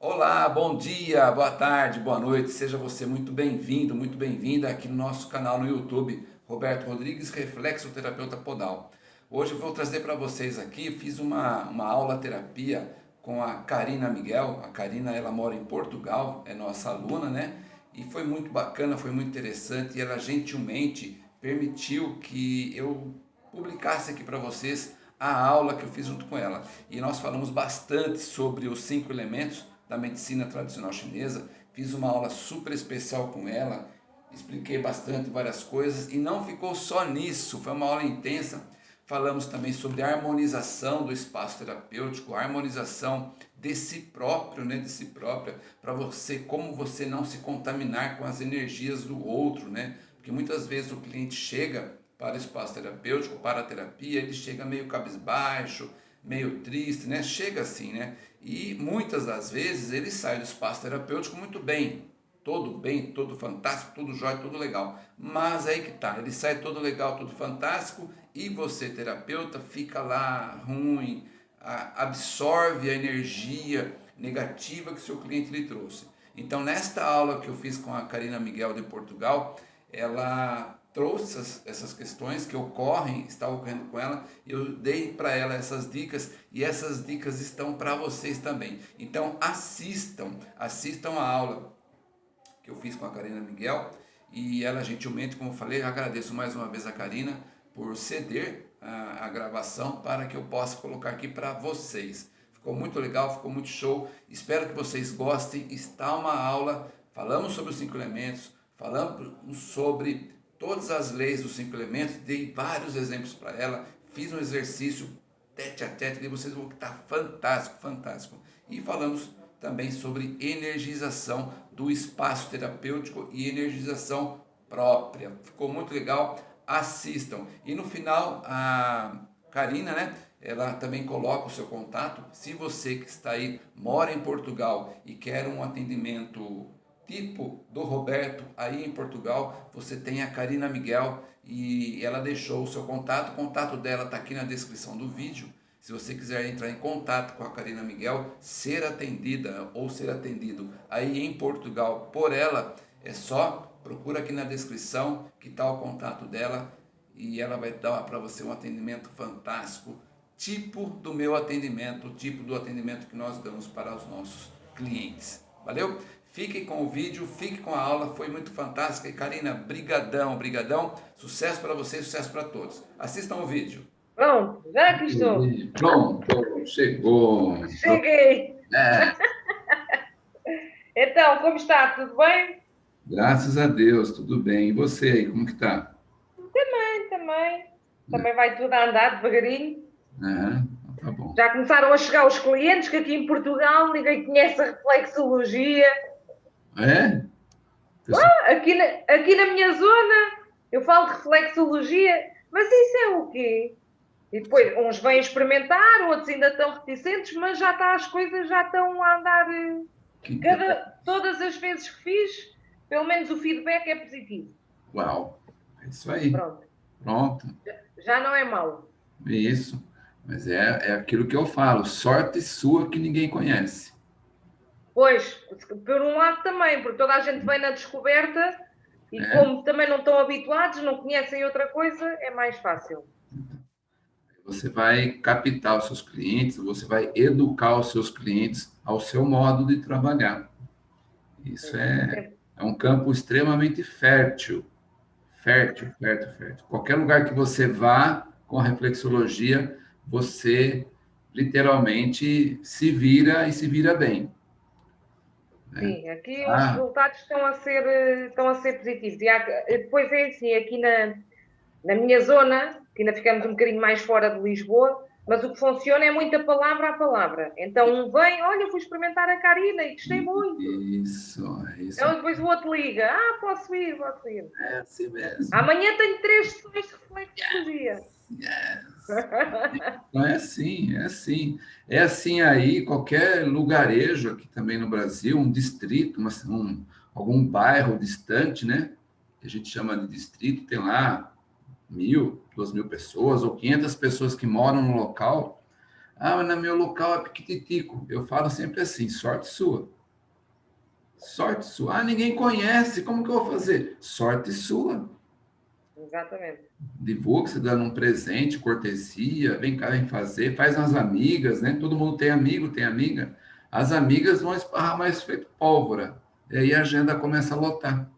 Olá, bom dia, boa tarde, boa noite, seja você muito bem-vindo, muito bem-vinda aqui no nosso canal no YouTube, Roberto Rodrigues, Reflexoterapeuta Podal. Hoje eu vou trazer para vocês aqui, fiz uma, uma aula terapia com a Karina Miguel, a Karina ela mora em Portugal, é nossa aluna, né? E foi muito bacana, foi muito interessante e ela gentilmente permitiu que eu publicasse aqui para vocês a aula que eu fiz junto com ela. E nós falamos bastante sobre os cinco elementos da medicina tradicional chinesa, fiz uma aula super especial com ela, expliquei bastante várias coisas e não ficou só nisso, foi uma aula intensa. Falamos também sobre a harmonização do espaço terapêutico, a harmonização de si próprio, né, de si própria, para você, como você não se contaminar com as energias do outro, né? Porque muitas vezes o cliente chega para o espaço terapêutico, para a terapia, ele chega meio cabisbaixo, meio triste, né? Chega assim, né? E muitas das vezes ele sai do espaço terapêutico muito bem, todo bem, todo fantástico, tudo jóia, tudo legal. Mas aí que tá, ele sai todo legal, tudo fantástico e você, terapeuta, fica lá ruim, absorve a energia negativa que seu cliente lhe trouxe. Então, nesta aula que eu fiz com a Karina Miguel de Portugal, ela trouxe essas, essas questões que ocorrem, está ocorrendo com ela, eu dei para ela essas dicas e essas dicas estão para vocês também. Então assistam, assistam a aula que eu fiz com a Karina Miguel e ela gentilmente, como eu falei, agradeço mais uma vez a Karina por ceder a, a gravação para que eu possa colocar aqui para vocês. Ficou muito legal, ficou muito show, espero que vocês gostem, está uma aula, falamos sobre os cinco elementos, falamos sobre todas as leis dos cinco elementos, dei vários exemplos para ela, fiz um exercício tete a tete, e vocês vão estar fantástico, fantástico. E falamos também sobre energização do espaço terapêutico e energização própria. Ficou muito legal, assistam. E no final, a Karina, né, ela também coloca o seu contato. Se você que está aí, mora em Portugal e quer um atendimento tipo do Roberto aí em Portugal, você tem a Karina Miguel e ela deixou o seu contato, o contato dela está aqui na descrição do vídeo. Se você quiser entrar em contato com a Karina Miguel, ser atendida ou ser atendido aí em Portugal por ela, é só procura aqui na descrição que está o contato dela e ela vai dar para você um atendimento fantástico, tipo do meu atendimento, tipo do atendimento que nós damos para os nossos clientes. Valeu? Fique com o vídeo, fique com a aula, foi muito fantástica. E Karina, brigadão, brigadão. Sucesso para você, sucesso para todos. Assistam o vídeo. Pronto, já que estou. Pronto, chegou. Cheguei. É. então, como está? Tudo bem? Graças a Deus, tudo bem. E você aí, como que está? Também, também. Também vai tudo a andar devagarinho. É. Tá bom. Já começaram a chegar os clientes que aqui em Portugal ninguém conhece a reflexologia. É? Ah, aqui, na, aqui na minha zona eu falo de reflexologia, mas isso é o quê? E depois uns vêm experimentar, outros ainda estão reticentes, mas já está, as coisas já estão a andar. Eh, cada, todas as vezes que fiz, pelo menos o feedback é positivo. Uau, é isso aí. Pronto. Pronto. Já, já não é mau. Isso. Mas é, é aquilo que eu falo, sorte sua que ninguém conhece. Pois, por um lado também, porque toda a gente vem na descoberta e é. como também não estão habituados, não conhecem outra coisa, é mais fácil. Você vai captar os seus clientes, você vai educar os seus clientes ao seu modo de trabalhar. Isso é, é um campo extremamente fértil. Fértil, fértil, fértil. Qualquer lugar que você vá com a reflexologia, você literalmente se vira e se vira bem. Né? Sim, aqui ah. os resultados estão a ser, estão a ser positivos. E há, depois é assim, aqui na, na minha zona, que ainda ficamos um bocadinho mais fora de Lisboa, mas o que funciona é muita palavra a palavra. Então um vem, olha, fui experimentar a Karina e gostei muito. Isso, isso. Então depois o outro liga, ah, posso ir, posso ir. É assim mesmo. Amanhã tenho três sessões de reflexologia. Yes. yes. Então é assim, é assim. É assim aí, qualquer lugarejo aqui também no Brasil, um distrito, uma, um, algum bairro distante, né? Que a gente chama de distrito, tem lá mil, duas mil pessoas ou quinhentas pessoas que moram no local. Ah, mas no meu local é piquititico. Eu falo sempre assim, sorte sua. Sorte sua. Ah, ninguém conhece, como que eu vou fazer? Sorte sua. Exatamente. Divulga, se dando um presente, cortesia, vem cá, vem fazer, faz umas amigas, né? Todo mundo tem amigo, tem amiga. As amigas vão esparrar mais feito pólvora. E aí a agenda começa a lotar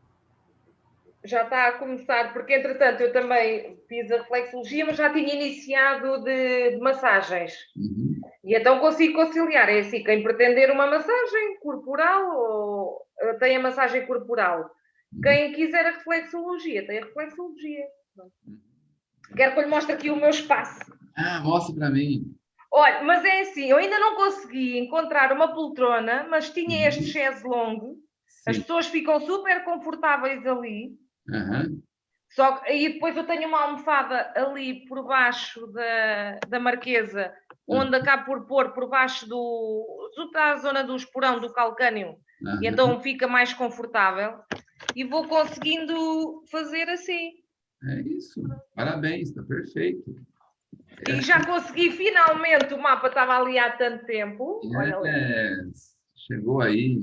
já está a começar, porque entretanto eu também fiz a reflexologia, mas já tinha iniciado de, de massagens. Uhum. E então consigo conciliar. É assim, quem pretender uma massagem corporal, ou, tem a massagem corporal. Quem quiser a reflexologia, tem a reflexologia. Quero que eu lhe mostre aqui o meu espaço. Ah, mostra para mim. Olha, mas é assim, eu ainda não consegui encontrar uma poltrona, mas tinha uhum. este chaise longo. As pessoas ficam super confortáveis ali. Uhum. Só que aí depois eu tenho uma almofada ali por baixo da, da marquesa, onde uhum. acabo por pôr por baixo do. está a zona do esporão do calcânio, uhum. e então fica mais confortável. E vou conseguindo fazer assim. É isso. Parabéns, está perfeito. E é. já consegui finalmente, o mapa estava ali há tanto tempo. É, chegou aí.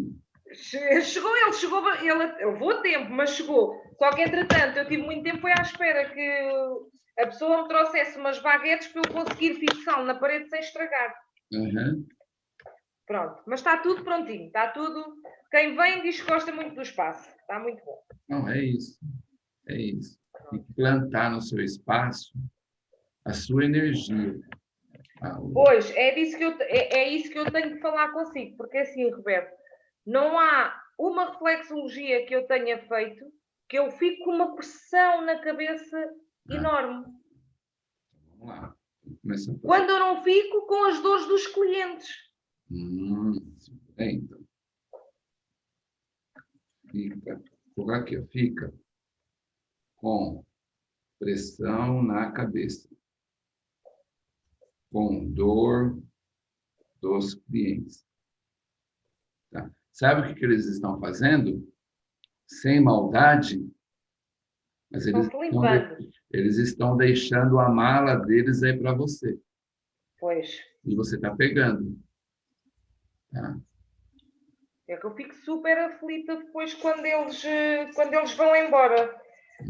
Chegou ele, chegou, ele, levou tempo, mas chegou. Só que, entretanto, eu tive muito tempo à espera que a pessoa me trouxesse umas baguetes para eu conseguir fixá-lo na parede sem estragar. Uhum. Pronto, mas está tudo prontinho, está tudo. Quem vem diz que gosta muito do espaço, está muito bom. Não, é isso, é isso. Tem que plantar no seu espaço a sua energia. Pois, é, disso que eu, é, é isso que eu tenho que falar consigo, porque assim, Roberto, não há uma reflexologia que eu tenha feito que eu fico com uma pressão na cabeça ah. enorme. Vamos lá. Quando eu não fico com as dores dos clientes. Hum, bem, então. Fica, por aqui, fica com pressão na cabeça, com dor dos clientes. Tá? Sabe o que, que eles estão fazendo? sem maldade, mas eles estão, eles estão deixando a mala deles aí para você. Pois. E você está pegando. Tá? É que eu fico super aflita depois quando eles, quando eles vão embora.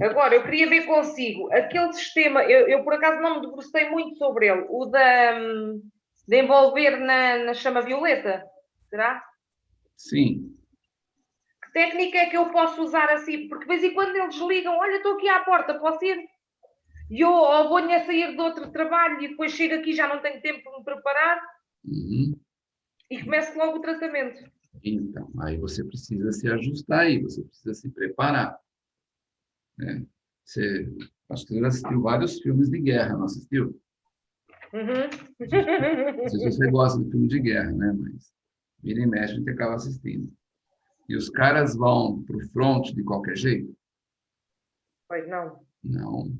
Agora, eu queria ver consigo, aquele sistema, eu, eu por acaso não me debrucei muito sobre ele, o da, de envolver na, na chama violeta, será? Sim técnica é que eu posso usar assim? Porque de vez em quando eles ligam, olha, estou aqui à porta, posso ir? E eu ou vou a sair de outro trabalho e depois chego aqui já não tenho tempo para me preparar uhum. e começo logo o tratamento. Então, aí você precisa se ajustar aí, você precisa se preparar. Né? Você, acho que você já assistiu vários filmes de guerra, não assistiu? Uhum. Não sei se você gosta de filme de guerra, né? Mas vira e mexe, a gente acaba assistindo. E os caras vão para o front de qualquer jeito? Pois não. Não.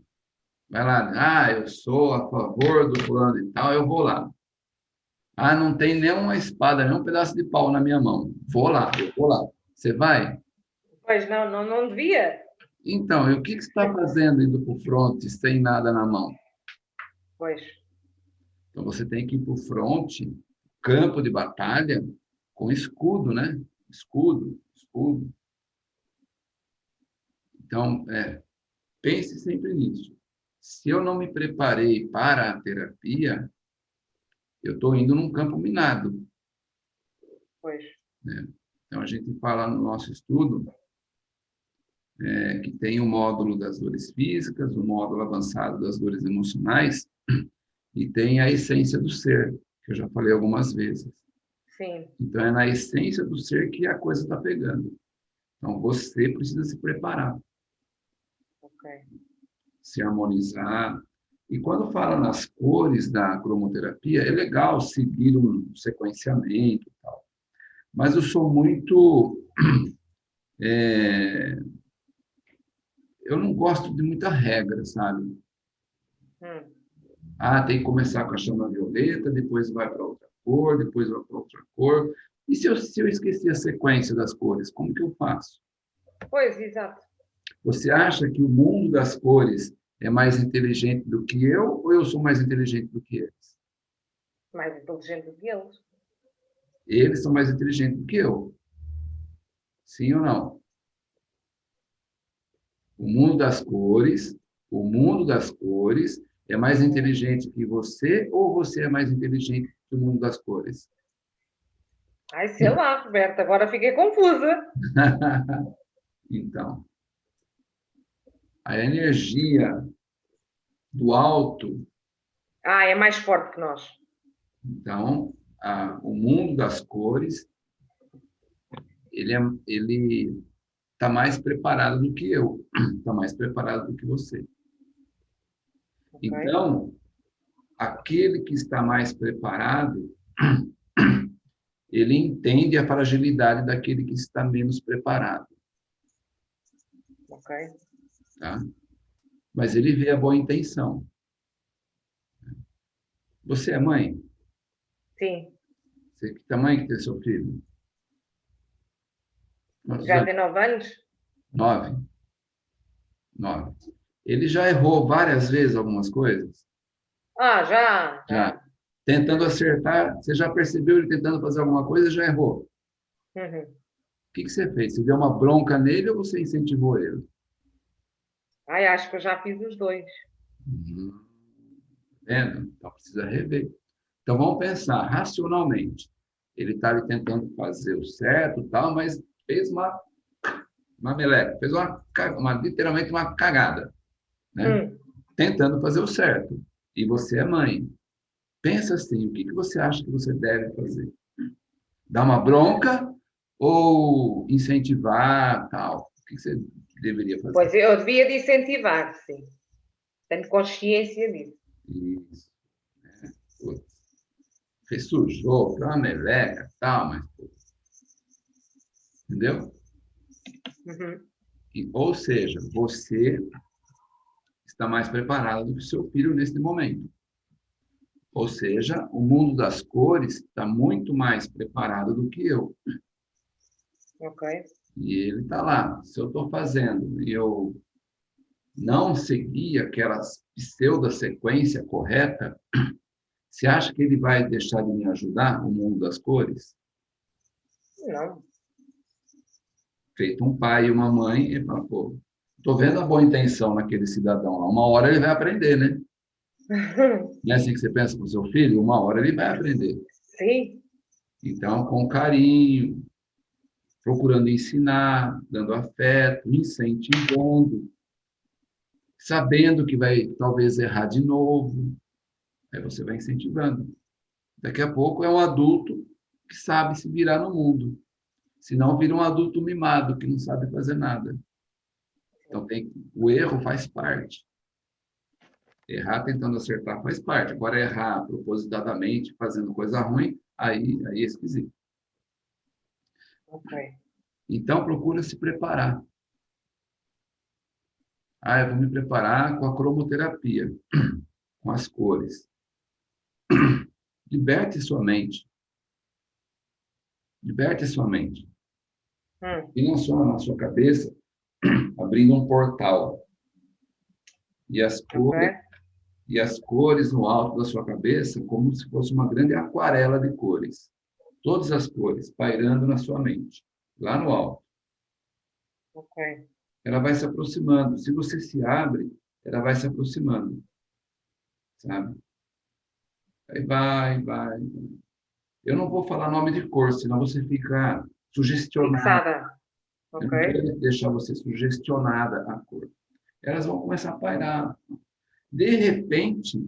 Vai lá, ah, eu sou a favor do plano e tal, eu vou lá. Ah, não tem nenhuma espada, nem um pedaço de pau na minha mão. Vou lá, eu vou lá. Você vai? Pois não, não, não devia. Então, e o que, que você está fazendo indo para o front sem nada na mão? Pois. Então, você tem que ir para o front, campo de batalha, com escudo, né? escudo, escudo. Então, é, pense sempre nisso. Se eu não me preparei para a terapia, eu estou indo num campo minado. Pois. Né? Então, a gente fala no nosso estudo é, que tem o módulo das dores físicas, o módulo avançado das dores emocionais, e tem a essência do ser, que eu já falei algumas vezes. Sim. Então, é na essência do ser que a coisa está pegando. Então, você precisa se preparar. Okay. Se harmonizar. E quando fala nas cores da cromoterapia, é legal seguir um sequenciamento e tal. Mas eu sou muito... É, eu não gosto de muita regra, sabe? Hum. Ah, tem que começar com a chama violeta, depois vai para outra cor, depois vai para outra cor. E se eu, se eu esquecer a sequência das cores, como que eu faço? Pois, exato. Você acha que o mundo das cores é mais inteligente do que eu ou eu sou mais inteligente do que eles? Mais inteligente do que eles. Eles são mais inteligentes do que eu. Sim ou não? O mundo das cores, o mundo das cores é mais inteligente que você ou você é mais inteligente que o mundo das cores? Ai, sei lá, Roberto, agora fiquei confusa. então, a energia do alto. Ah, é mais forte que nós. Então, a, o mundo das cores, ele é, ele está mais preparado do que eu, está mais preparado do que você. Okay. Então, aquele que está mais preparado, ele entende a fragilidade daquele que está menos preparado. Ok. Tá? Mas ele vê a boa intenção. Você é mãe? Sim. Você que tamanho que tem seu filho? já tem nove anos? Nove. Nove. Ele já errou várias vezes algumas coisas? Ah, já. Já. Tentando acertar, você já percebeu ele tentando fazer alguma coisa e já errou? Uhum. O que, que você fez? Você deu uma bronca nele ou você incentivou ele? Ai, acho que eu já fiz os dois. Uhum. Vendo? Então precisa rever. Então vamos pensar racionalmente. Ele está ali tentando fazer o certo, tal, mas fez uma uma meleca, fez uma, uma literalmente uma cagada, né? Hum. Tentando fazer o certo. E você é mãe. Pensa assim, o que, que você acha que você deve fazer? Dar uma bronca ou incentivar, tal? O que, que você deveria fazer? Pois eu devia de incentivar, sim. Tenho consciência disso. Isso. É, fez sujou, foi uma meleca, tal, mas... Entendeu? Uhum. E, ou seja, você está mais preparado do que seu filho nesse momento. Ou seja, o mundo das cores está muito mais preparado do que eu. Ok. E ele está lá. Se eu estou fazendo e eu não seguir aquela pseudo-sequência correta, você acha que ele vai deixar de me ajudar, o mundo das cores? Não feito um pai e uma mãe, e fala, pô, tô vendo a boa intenção naquele cidadão lá. Uma hora ele vai aprender, né? Não é assim que você pensa com o seu filho? Uma hora ele vai aprender. Sim. Então, com carinho, procurando ensinar, dando afeto, incentivando, sabendo que vai talvez errar de novo. Aí você vai incentivando. Daqui a pouco é um adulto que sabe se virar no mundo. Senão vira um adulto mimado que não sabe fazer nada. Então, tem, o erro faz parte. Errar tentando acertar faz parte. Agora, errar propositadamente, fazendo coisa ruim, aí, aí é esquisito. Ok. Então, procura se preparar. Ah, eu vou me preparar com a cromoterapia, com as cores. Liberte sua mente. Liberte sua mente. Hum. E não só na sua cabeça, abrindo um portal. E as cores, okay. e as cores no alto da sua cabeça, como se fosse uma grande aquarela de cores. Todas as cores pairando na sua mente, lá no alto. Ok. Ela vai se aproximando. Se você se abre, ela vai se aproximando. Sabe? Aí vai, vai. Eu não vou falar nome de cor, senão você fica sugestionada. Okay. Eu não quero deixar você sugestionada a cor. Elas vão começar a pairar. De repente,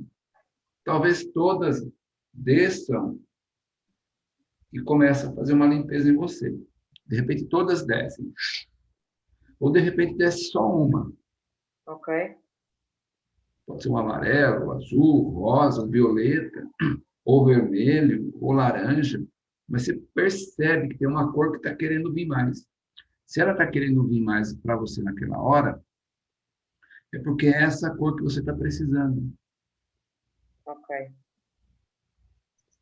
talvez todas desçam e começam a fazer uma limpeza em você. De repente, todas descem. Ou, de repente, desce só uma. Ok. Pode ser um amarelo, azul, rosa, violeta, ou vermelho, ou laranja mas você percebe que tem uma cor que está querendo vir mais. Se ela está querendo vir mais para você naquela hora, é porque é essa cor que você está precisando. Ok.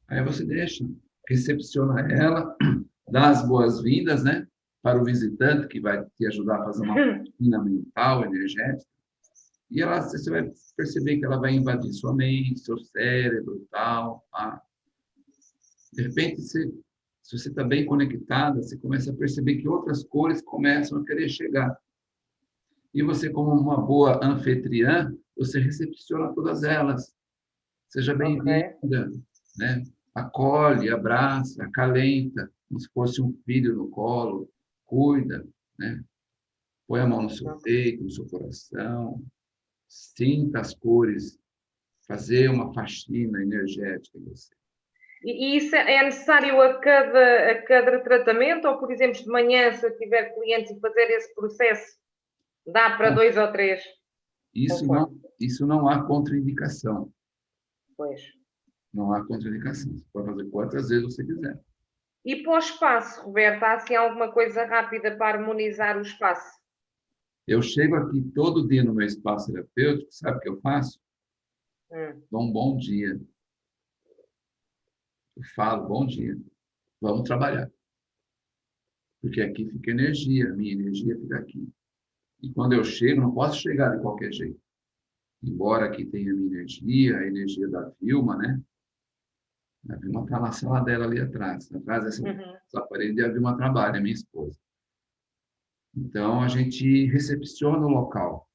Aí você deixa, recepciona ela, dá as boas-vindas, né? Para o visitante, que vai te ajudar a fazer uma rotina mental, energética. E ela, você vai perceber que ela vai invadir sua mente, seu cérebro, tal, tá? De repente, você, se você está bem conectada, você começa a perceber que outras cores começam a querer chegar. E você, como uma boa anfitriã, você recepciona todas elas. Seja bem-vinda, né? Acolhe, abraça, acalenta, como se fosse um filho no colo, cuida, né? Põe a mão no seu peito, no seu coração, sinta as cores, fazer uma faxina energética em você. E isso é necessário a cada, a cada tratamento? Ou, por exemplo, de manhã, se eu tiver clientes e fazer esse processo, dá para dois ou três? Isso não, isso não há contraindicação. Pois. Não há contraindicação. Você pode fazer quantas vezes você quiser. E para o espaço, Roberto, há assim alguma coisa rápida para harmonizar o espaço? Eu chego aqui todo dia no meu espaço terapêutico, sabe o que eu faço? Hum. Dou um bom dia. Eu falo, bom dia. Vamos trabalhar. Porque aqui fica energia, minha energia fica aqui. E quando eu chego, não posso chegar de qualquer jeito. Embora aqui tenha a minha energia, a energia da Vilma, né? A Vilma está na sala dela ali atrás. Atrás dessa, uhum. parede, a Vilma trabalha, minha esposa. Então, a gente recepciona o local.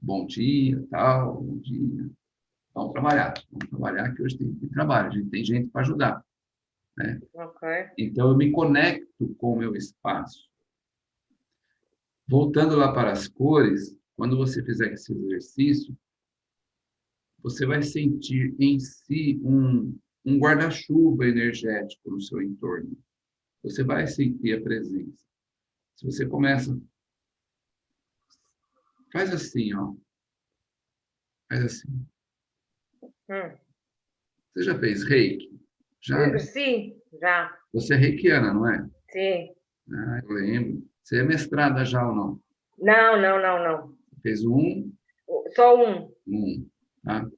Bom dia, tal, bom dia. Vamos trabalhar. Vamos trabalhar, que hoje tem, tem trabalho. A gente tem gente para ajudar. Né? Okay. Então, eu me conecto com o meu espaço. Voltando lá para as cores, quando você fizer esse exercício, você vai sentir em si um, um guarda-chuva energético no seu entorno. Você vai sentir a presença. Se você começa, faz assim, ó. Faz assim. Hum. Você já fez reiki? Já? Sim, já. Você é reikiana, não é? Sim. Ah, eu lembro. Você é mestrada já ou não? Não, não, não, não. Fez um? Só um. Um, tá?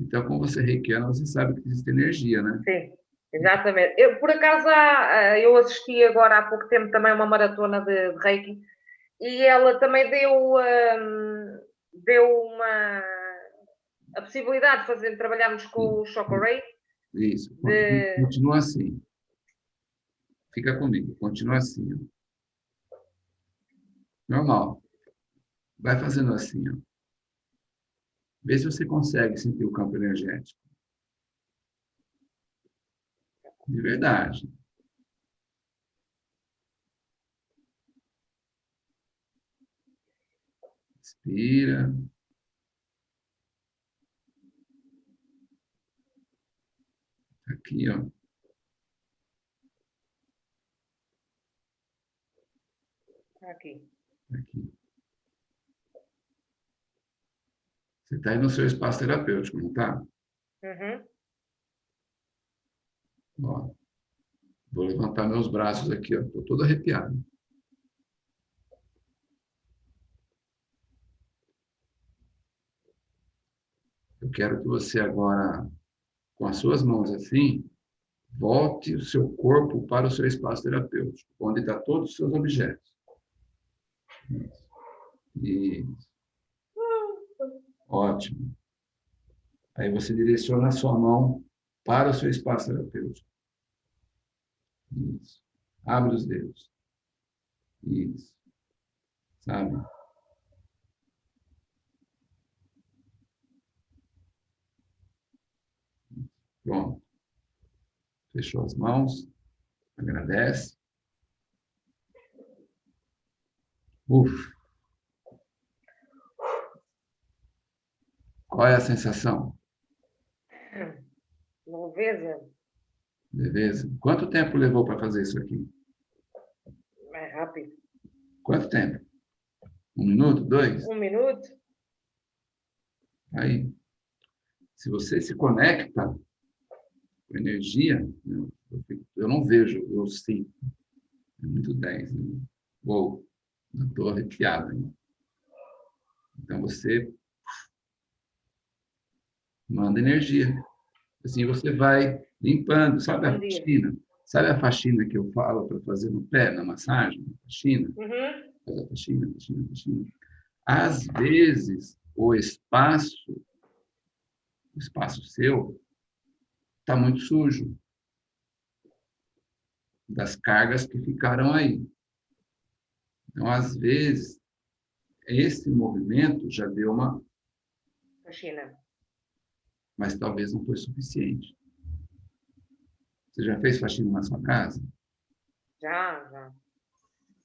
Então, como você reikiana, você sabe que existe energia, né? Sim, exatamente. Eu, por acaso, eu assisti agora há pouco tempo também uma maratona de, reiki e ela também deu, um, deu uma a possibilidade de fazer, trabalharmos com o Chocorate. Isso, de... continua assim. Fica comigo, continua assim. Ó. Normal. Vai fazendo assim, ó. Vê se você consegue sentir o campo energético. De verdade. Inspira. Aqui, ó. Aqui. Aqui. Você está aí no seu espaço terapêutico, não está? Uhum. Ó, vou levantar meus braços aqui. Estou todo arrepiado. Eu quero que você agora com as suas mãos assim, volte o seu corpo para o seu espaço terapêutico, onde está todos os seus objetos. Isso. Ótimo. Aí você direciona a sua mão para o seu espaço terapêutico. Isso. Abre os dedos. Isso. Sabe? Pronto. Fechou as mãos. Agradece. Uf. Qual é a sensação? Leveza. Leveza. Quanto tempo levou para fazer isso aqui? Mais rápido. Quanto tempo? Um minuto? Dois? Um minuto. Aí. Se você se conecta energia, eu, eu não vejo, eu sinto. É muito 10. Né? Uou, estou arrepiado. Hein? Então você manda energia. Assim você vai limpando, sabe a faxina? Sabe a faxina que eu falo para fazer no pé, na massagem? Faxina? Uhum. Faz a faxina, faxina, faxina. Às vezes, o espaço, o espaço seu, está muito sujo. das cargas que ficaram aí. Então, às vezes, esse movimento já deu uma. Faxina. Mas talvez não foi suficiente. Você já fez faxina na sua casa? Já, já.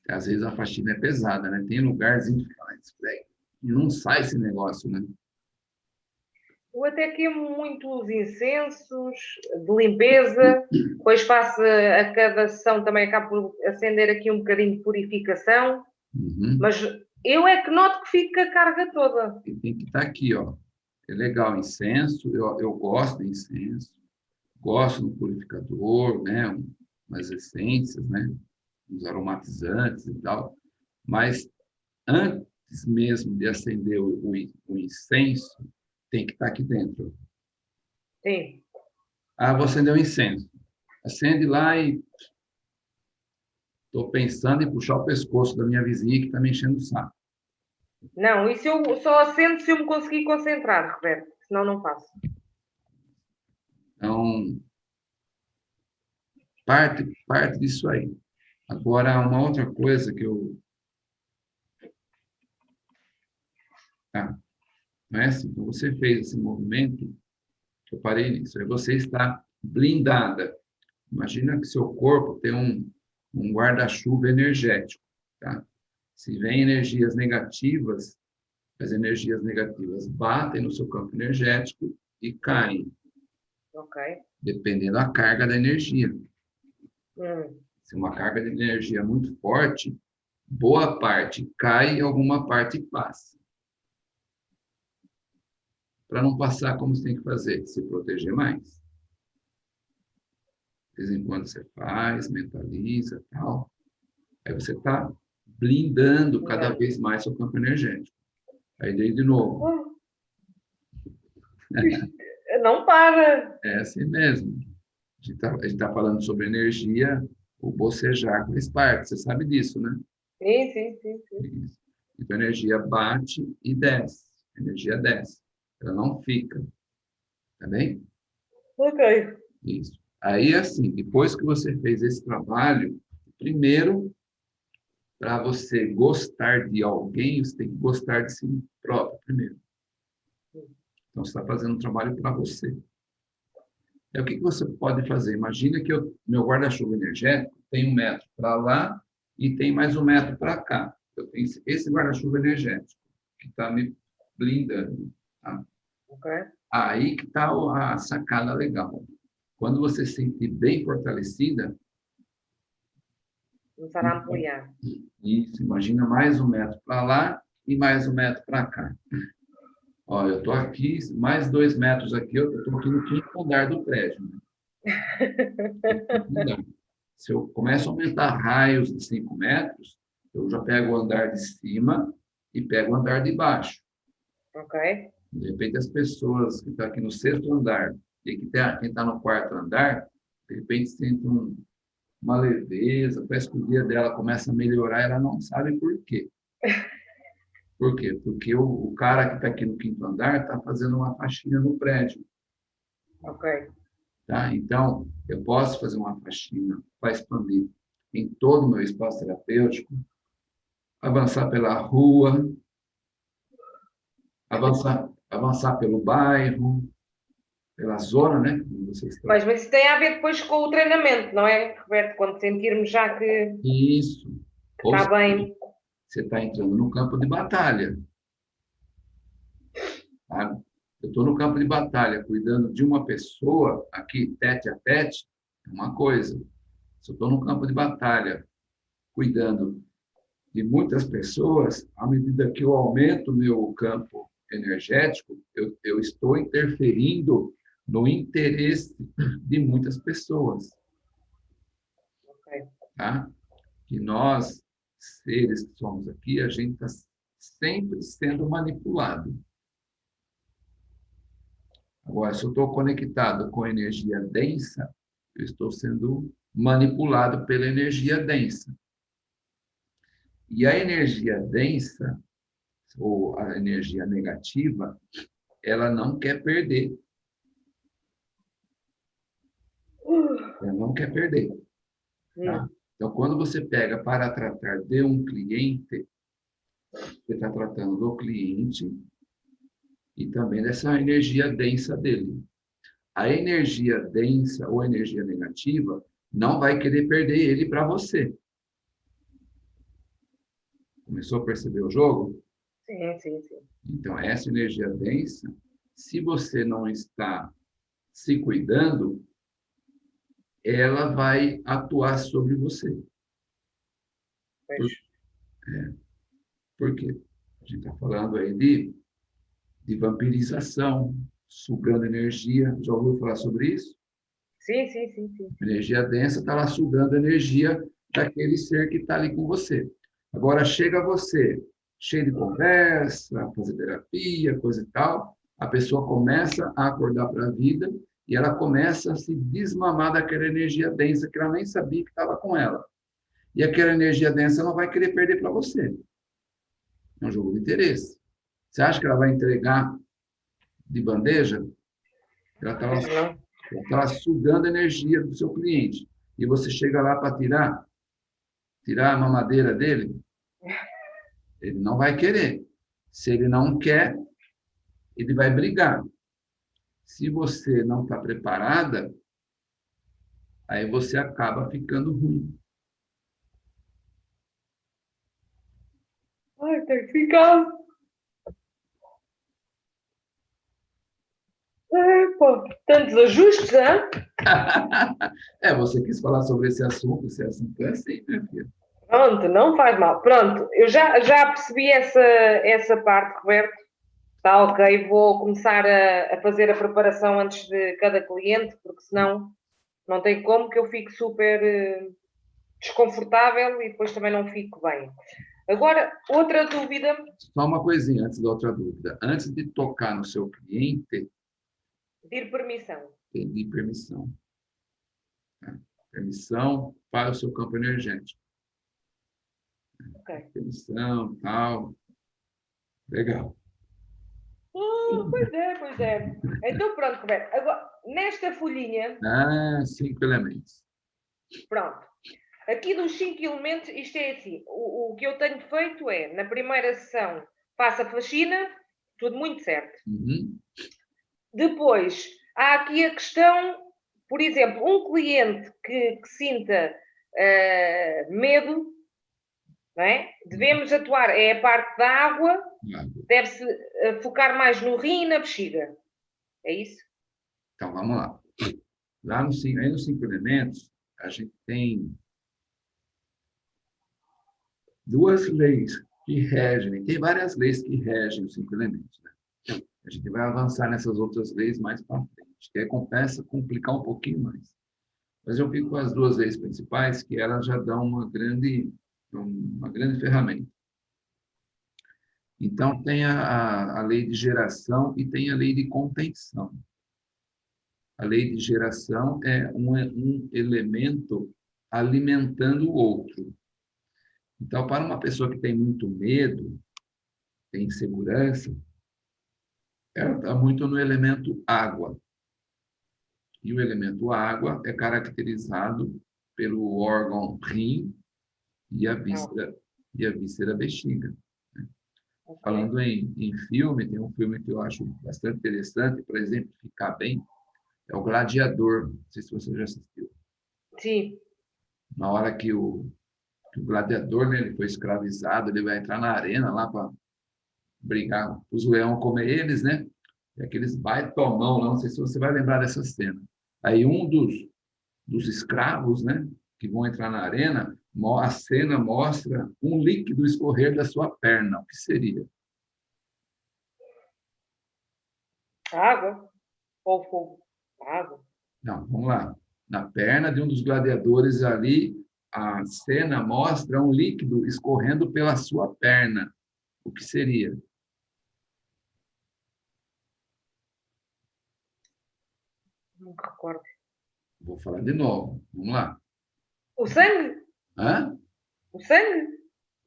Às vezes a faxina é pesada, né? Tem lugarzinho que fala, e não sai esse negócio, né? Eu até queimo muitos incensos de limpeza, depois faço a cada sessão também acabo por acender aqui um bocadinho de purificação, uhum. mas eu é que noto que fica a carga toda. E tem que estar tá aqui, ó. É legal incenso, eu, eu gosto de incenso, gosto do purificador, né? Umas essências, né? Uns aromatizantes e tal. Mas antes mesmo de acender o, o, o incenso, tem que estar aqui dentro. Sim. Ah, vou acender o incenso. Acende lá e estou pensando em puxar o pescoço da minha vizinha que está me enchendo o saco. Não, isso eu só acendo se eu me conseguir concentrar, Roberto, senão não faço. Então, parte, parte disso aí. Agora, uma outra coisa que eu... Tá. Não é assim? Então, você fez esse movimento, eu parei nisso, aí você está blindada. Imagina que seu corpo tem um, um guarda-chuva energético, tá? Se vem energias negativas, as energias negativas batem no seu campo energético e caem. Ok. Dependendo da carga da energia. Hum. Se uma carga de energia muito forte, boa parte cai e alguma parte passa para não passar como você tem que fazer, se proteger mais. De vez em quando você faz, mentaliza, tal. Aí você está blindando cada vez mais seu campo energético. Aí daí de novo. Não para. É assim mesmo. A gente está tá falando sobre energia, o bocejar faz parte, você sabe disso, né? Sim, sim, sim. sim. Então a energia bate e desce. A energia desce. Ela não fica. Tá bem? Ok. Isso. Aí, assim, depois que você fez esse trabalho, primeiro, para você gostar de alguém, você tem que gostar de si próprio primeiro. Então, você está fazendo um trabalho para você. É o que, você pode fazer? Imagina que eu, meu guarda-chuva energético tem um metro para lá e tem mais um metro para cá. Eu tenho esse guarda-chuva energético que está me blindando. Tá? Okay. Aí que está a sacada legal. Quando você se sentir bem fortalecida... Começar a ampliar. Isso, imagina mais um metro para lá e mais um metro para cá. Ó, eu estou aqui, mais dois metros aqui, eu estou aqui no quinto andar do prédio. Né? Se eu começo a aumentar raios de cinco metros, eu já pego o andar de cima e pego o andar de baixo. Ok. De repente, as pessoas que estão aqui no sexto andar e que tá, quem está no quarto andar, de repente sentem um, uma leveza, parece que o dia dela começa a melhorar, ela não sabe por quê. Por quê? Porque o, o cara que está aqui no quinto andar está fazendo uma faxina no prédio. Ok. Tá? Então, eu posso fazer uma faxina para expandir em todo o meu espaço terapêutico, avançar pela rua, avançar avançar pelo bairro, pela zona, né? Mas, mas isso tem a ver depois com o treinamento, não é, Roberto? Quando sentirmos já que isso está bem. Você está entrando no campo de batalha. Tá? Eu estou no campo de batalha, cuidando de uma pessoa, aqui, tete a tete, é uma coisa. Se eu estou no campo de batalha, cuidando de muitas pessoas, à medida que eu aumento o meu campo energético, eu, eu estou interferindo no interesse de muitas pessoas. Tá? Que nós, seres que somos aqui, a gente está sempre sendo manipulado. Agora, se eu estou conectado com energia densa, eu estou sendo manipulado pela energia densa. E a energia densa, ou a energia negativa, ela não quer perder. Ela não quer perder. Tá? Então, quando você pega para tratar de um cliente, você está tratando do cliente e também dessa energia densa dele. A energia densa ou energia negativa não vai querer perder ele para você. Começou a perceber o jogo? Sim, sim, sim. Então, essa energia densa, se você não está se cuidando, ela vai atuar sobre você. Por, é, por quê? A gente está falando aí de, de vampirização, sugando energia. Já ouviu falar sobre isso? Sim, sim, sim. sim. Energia densa está lá sugando energia daquele ser que está ali com você. Agora chega você, cheio de conversa, fazer terapia, coisa e tal, a pessoa começa a acordar para a vida e ela começa a se desmamar daquela energia densa que ela nem sabia que estava com ela. E aquela energia densa não vai querer perder para você. É um jogo de interesse. Você acha que ela vai entregar de bandeja? Ela está lá, tá lá sugando a energia do seu cliente. E você chega lá para tirar, tirar a mamadeira dele, ele não vai querer. Se ele não quer, ele vai brigar. Se você não está preparada, aí você acaba ficando ruim. Ai, tem que ficar. É, pô, tantos ajustes, hein? é, você quis falar sobre esse assunto, esse assunto é assim, minha filha. Pronto, não faz mal. Pronto, eu já, já percebi essa, essa parte, Roberto. Está ok, vou começar a, a, fazer a preparação antes de cada cliente, porque senão não tem como que eu fique super uh, desconfortável e depois também não fico bem. Agora, outra dúvida. Só uma coisinha antes da outra dúvida. Antes de tocar no seu cliente. Pedir permissão. Pedir permissão. É. Permissão para o seu campo energético. Ok. Permissão, tal. Legal. Oh, pois é, pois é. Então pronto, Roberto. Agora, nesta folhinha. Ah, cinco elementos. Pronto. Aqui dos cinco elementos, isto é assim. O, o que eu tenho feito é, na primeira sessão, faço a faxina, tudo muito certo. Uhum. Depois, há aqui a questão, por exemplo, um cliente que, que sinta uh, medo é? Devemos atuar, é a parte da água, deve-se eh, focar mais no rim e na bexiga. É isso? Então, vamos lá. Lá no, aí nos cinco elementos, a gente tem duas leis que regem, tem várias leis que regem os cinco elementos. Né? A gente vai avançar nessas outras leis mais para frente, que é, compensa complicar um pouquinho mais. Mas eu fico com as duas leis principais, que elas já dão uma grande uma grande ferramenta. Então, tem a, a, lei de geração e tem a lei de contenção. A lei de geração é um, um elemento alimentando o outro. Então, para uma pessoa que tem muito medo, tem insegurança, ela está muito no elemento água. E o elemento água é caracterizado pelo órgão rim e a víscera, e a víscera bexiga. Falando em, em filme, tem um filme que eu acho bastante interessante, para exemplificar bem, é o Gladiador. Não sei se você já assistiu. Sim. Na hora que o, que o gladiador né, ele foi escravizado, ele vai entrar na arena lá para brigar, os leões comer eles, né? E aqueles baitomão não sei se você vai lembrar dessa cena. Aí um dos, dos escravos, né, que vão entrar na arena, a cena mostra um líquido escorrer da sua perna. O que seria? Água ou fogo? Água. Não, vamos lá. Na perna de um dos gladiadores ali, a cena mostra um líquido escorrendo pela sua perna. O que seria? Não recordo. Vou falar de novo. Vamos lá. O sangue? Hã? O sangue?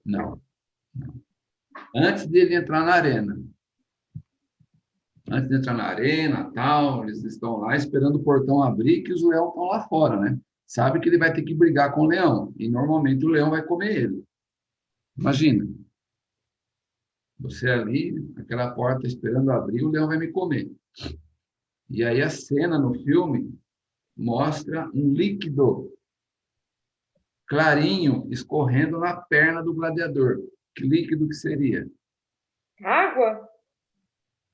Não. Antes dele entrar na arena. Antes de entrar na arena, tal, eles estão lá esperando o portão abrir, que os leões estão lá fora, né? sabe que ele vai ter que brigar com o leão, e normalmente o leão vai comer ele. Imagina, você ali, aquela porta esperando abrir, o leão vai me comer. E aí a cena no filme mostra um líquido clarinho escorrendo na perna do gladiador. Que líquido que seria? Água?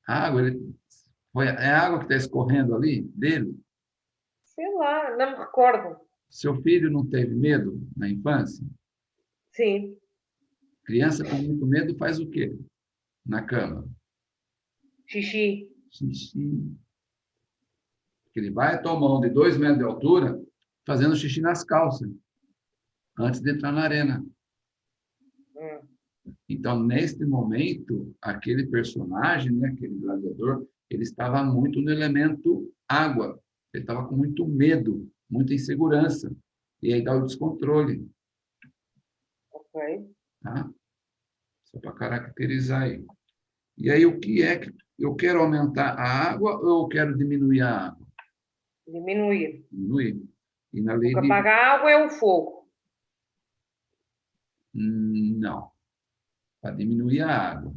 Água? Ele... É água que está escorrendo ali dele? Sei lá, não me recordo. Seu filho não teve medo na infância? Sim. Criança com muito medo faz o quê? Na cama? Xixi. Xixi. Ele vai tomar um de dois metros de altura fazendo xixi nas calças antes de entrar na arena. Hum. Então, neste momento, aquele personagem, né, aquele gladiador, ele estava muito no elemento água. Ele estava com muito medo, muita insegurança. E aí dá o descontrole. Ok. Tá? Só para caracterizar aí. E aí, o que é que eu quero aumentar a água ou eu quero diminuir a água? Diminuir. Diminuir. E na lei o que de... apaga a água é o fogo. Não. Para diminuir a água.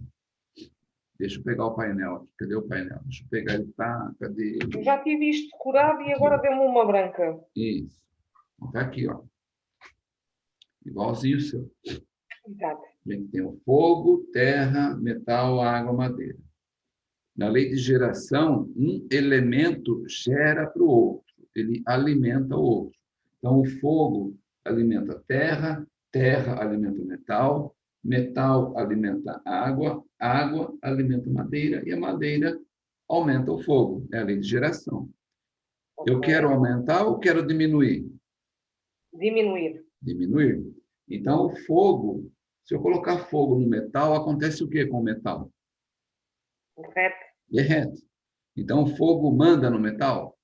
Deixa eu pegar o painel Cadê o painel? Deixa eu pegar ele. Tá, cadê Eu já tive isto curado e agora deu-me uma branca. Isso. Está aqui, ó. Igualzinho o seu. Exato. A gente tem o fogo, terra, metal, água, madeira. Na lei de geração, um elemento gera para o outro, ele alimenta o outro. Então, o fogo alimenta a terra, terra alimenta o metal, metal alimenta água, água alimenta madeira e a madeira aumenta o fogo. É a lei de geração. Eu quero aumentar ou quero diminuir? Diminuir. Diminuir. Então, o fogo, se eu colocar fogo no metal, acontece o que com o metal? Derrete. Derrete. Então, o fogo manda no metal?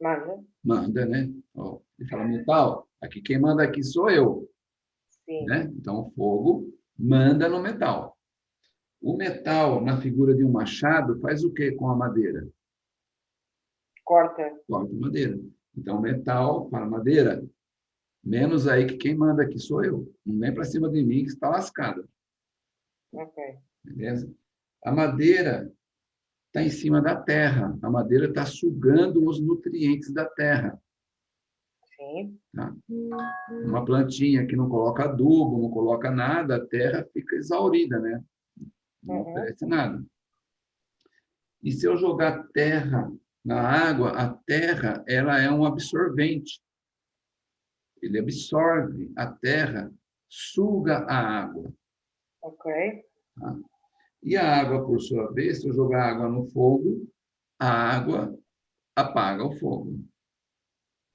Manda. Manda, né? Ó, ele fala, metal, aqui quem manda aqui sou eu. Sim. Né? Então, o fogo manda no metal. O metal, na figura de um machado, faz o que com a madeira? Corta. Corta a madeira. Então, metal para madeira, menos aí que quem manda aqui sou eu. Não vem para cima de mim que está lascado. Ok. Beleza? A madeira está em cima da terra. A madeira está sugando os nutrientes da terra. Sim. Tá? Uma plantinha que não coloca adubo, não coloca nada, a terra fica exaurida, né? Não uhum. oferece nada. E se eu jogar terra na água, a terra ela é um absorvente. Ele absorve a terra, suga a água. Ok. Tá? E a água, por sua vez, se eu jogar água no fogo, a água apaga o fogo.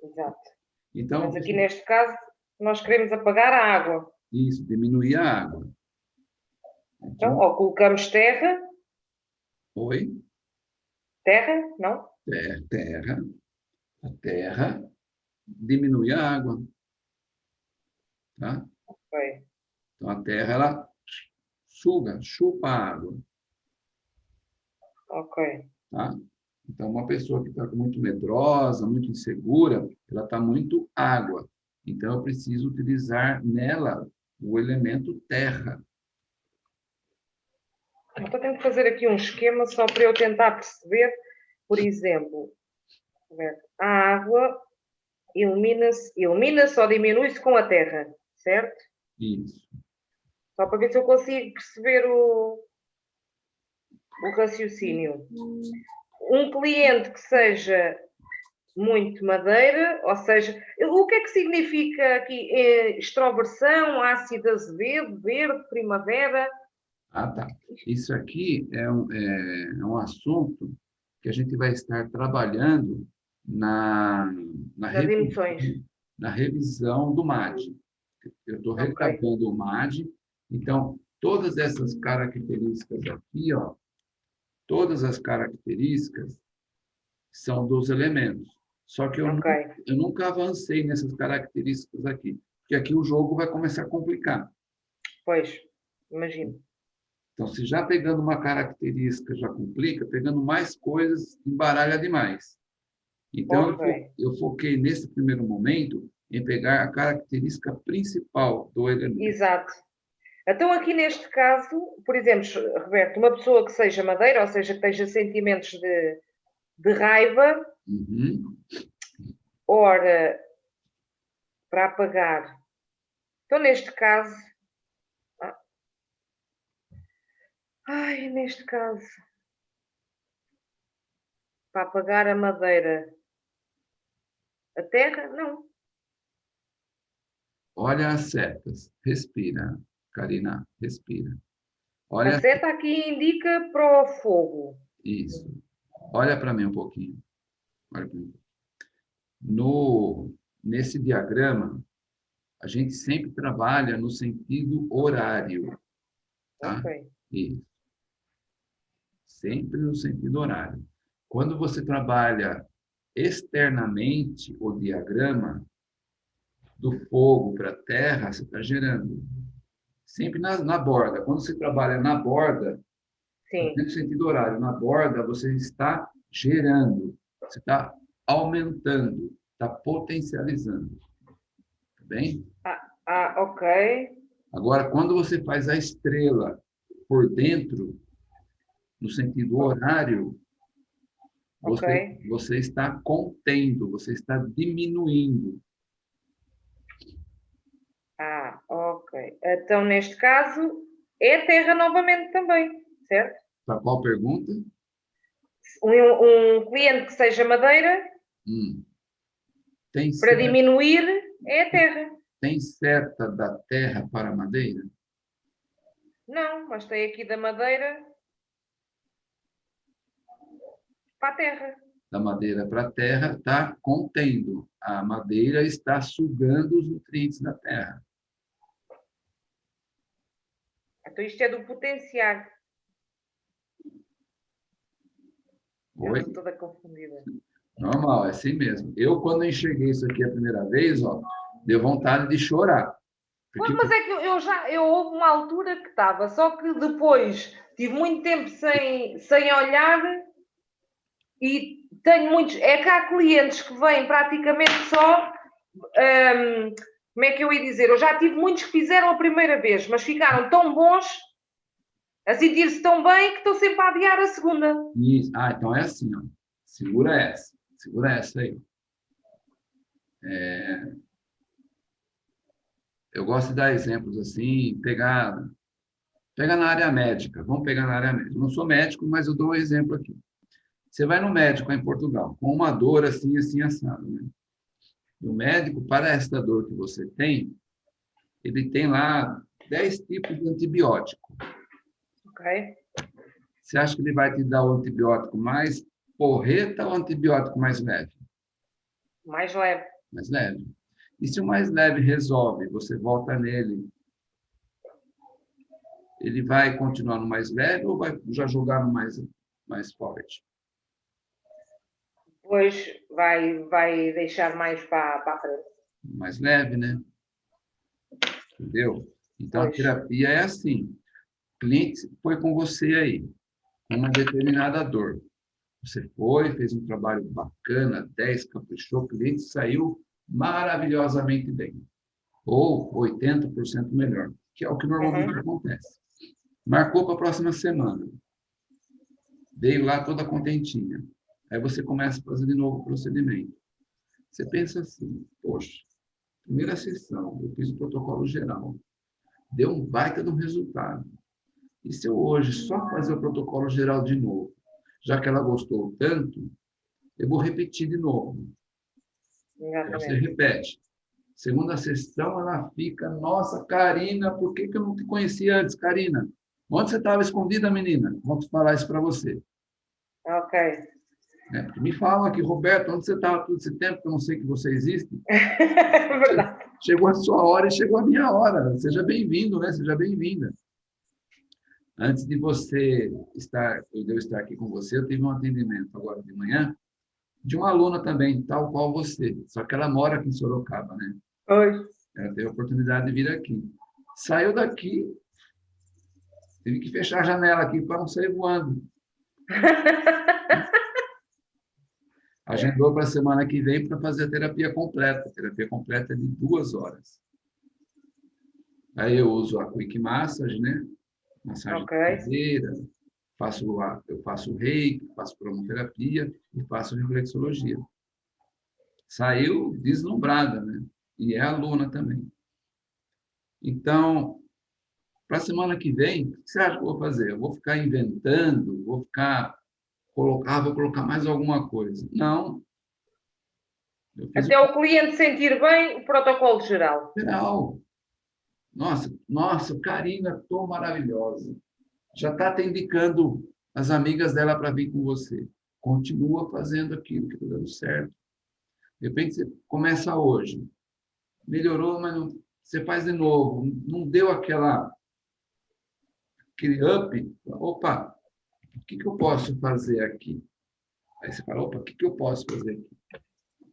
Exato. Então, Mas aqui neste caso, nós queremos apagar a água. Isso, diminuir a água. Então, ou colocamos terra. Oi? Terra, não? Terra, terra. A terra diminui a água. Tá? Ok. Então, a terra, ela suga, chupa a água. Ok. Tá? Então, uma pessoa que está muito medrosa, muito insegura, ela está muito água. Então, eu preciso utilizar nela o elemento terra. Estou tendo que fazer aqui um esquema só para eu tentar perceber, por exemplo, a água elimina-se elimina ou diminui-se com a terra, certo? Isso. Só para ver se eu consigo perceber o, o raciocínio. Um cliente que seja muito madeira, ou seja, o que é que significa aqui é extroversão, ácido azevedo, verde, primavera? Ah, tá. Isso aqui é um, é, é um assunto que a gente vai estar trabalhando na, na, revisão, na revisão do MAD. Eu estou okay. recapando o MAD então, todas essas características aqui, ó, todas as características são dos elementos. Só que eu, okay. nunca, eu nunca avancei nessas características aqui, porque aqui o jogo vai começar a complicar. Pois, imagino. Então, se já pegando uma característica já complica, pegando mais coisas, embaralha demais. Então, Ok. eu, eu foquei nesse primeiro momento em pegar a característica principal do elemento. Exato. Então, aqui neste caso, por exemplo, Roberto, uma pessoa que seja madeira, ou seja, que tenha sentimentos de, de raiva, Uhum. ora, para apagar. Então, neste caso. ah. Ai, neste caso. Para apagar a madeira. A terra? Não. Olha as setas. Respira, Karina, respira. Olha A seta aqui indica para o fogo. isso. Olha para mim um pouquinho. Olha para mim. No, nesse diagrama, a gente sempre trabalha no sentido horário. Tá? Ok. Isso. Sempre no sentido horário. Quando você trabalha externamente o diagrama do fogo para a terra, você está gerando. Sempre na, na borda. Quando você trabalha na borda, Sim. no sentido horário, na borda, você está gerando, você está aumentando, está potencializando. Tá bem? Ah, ok. Agora, quando você faz a estrela por dentro, no sentido horário, você, Ok. você está contendo, você está diminuindo. Ah, ok. Então, neste caso, é terra novamente também, certo? Para qual pergunta? Um, um cliente que seja madeira, Hum. Tem, para diminuir, é terra. tem seta da terra para madeira? Não, mas tem aqui da madeira para a terra. Da madeira para a terra está contendo. A madeira está sugando os nutrientes da terra. Então, isto é do potenciar. Eu Oi? estou toda confundida. Normal, é assim mesmo. Eu, quando enxerguei isso aqui a primeira vez, ó, deu vontade de chorar. Porque mas é que eu, eu já eu houve uma altura que estava, só que depois tive muito tempo sem, sem olhar e tenho muitos. É que há clientes que vêm praticamente só. hum, como é que eu ia dizer? Eu já tive muitos que fizeram a primeira vez, mas ficaram tão bons, a sentir-se tão bem, que estou sempre a adiar a segunda. Isso. Ah, então é assim, ó. Segura essa. Segura essa aí. É, Eu gosto de dar exemplos assim, pegar, pegar na área médica. Vamos pegar na área médica. Eu não sou médico, mas eu dou um exemplo aqui. Você vai no médico em Portugal, com uma dor assim, assim, assado, né? E o médico, para esta dor que você tem, ele tem lá 10 tipos de antibiótico. Ok? Você acha que ele vai te dar o antibiótico mais porreta ou o antibiótico mais leve? Mais leve. Mais leve. E se o mais leve resolve, você volta nele, ele vai continuar no mais leve ou vai já jogar no mais, mais forte? Depois vai, vai deixar mais para, para a frente. Mais leve, né? Entendeu? Então, a Pois. terapia é assim. O cliente foi com você aí, com uma determinada dor. Você foi, fez um trabalho bacana, 10, caprichou, o cliente saiu maravilhosamente bem. Ou 80% melhor, que é o que normalmente acontece. Marcou para a próxima semana. Veio lá toda contentinha. Aí você começa a fazer de novo o procedimento. Você pensa assim, poxa, primeira sessão, eu fiz o protocolo geral. Deu um baita de um resultado. E se eu hoje só fazer o protocolo geral de novo, já que ela gostou tanto, eu vou repetir de novo. Você repete. Segunda sessão, ela fica, nossa, Karina, por que, que eu não te conhecia antes, Karina? Onde você estava escondida, menina? Vamos falar isso para você. Ok. Né? Porque me falam aqui, Roberto, onde você estava todo esse tempo que eu não sei que você existe? É verdade. Chegou a sua hora e chegou a minha hora. Seja bem-vindo, né? Seja bem-vinda. Antes de você estar, eu estar aqui com você, eu tive um atendimento agora de manhã de uma aluna também, tal qual você. Só que ela mora aqui em Sorocaba, né? Pois. Ela teve a oportunidade de vir aqui. Saiu daqui, tive que fechar a janela aqui para não sair voando. Agendou para a semana que vem para fazer a terapia completa. A terapia completa é de duas horas. Aí eu uso a Quick Massage, né? Massagem Ok. caseira, faço a, eu faço reiki, faço cromoterapia e faço reflexologia. Saiu deslumbrada, né? E é aluna também. Então, para a semana que vem, o que você acha que eu vou fazer? Eu vou ficar inventando, vou ficar colocar, vou colocar mais alguma coisa. Não. Até o cliente sentir bem o protocolo geral. o geral. Nossa, nossa, Karina, estou maravilhosa. Já está te indicando as amigas dela para vir com você. Continua fazendo aquilo que está dando certo. De repente, você começa hoje. Melhorou, mas não, você faz de novo. Não deu aquela aquele up. Opa, o que, que eu posso fazer aqui? Aí você fala, opa, o que, que eu posso fazer aqui?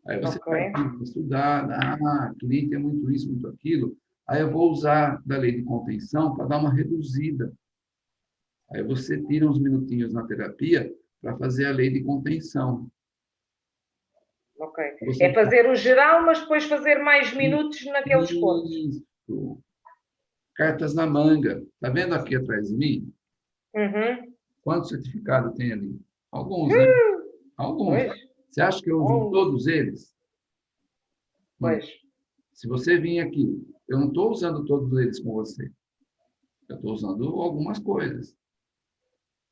Aí você Ok. vai estudar, ah, cliente é muito isso, muito aquilo. Aí eu vou usar da lei de contenção para dar uma reduzida. Aí você tira uns minutinhos na terapia para fazer a lei de contenção. Ok. Você É fazer o geral, mas depois fazer mais minutos naqueles pontos. Isso. Cartas na manga. Está vendo aqui atrás de mim? Uhum. Quantos certificados tem ali? Alguns, né? Alguns. Pois, Você acha que eu uso todos eles? pois. Se você vir aqui, eu não estou usando todos eles com você. Eu estou usando algumas coisas.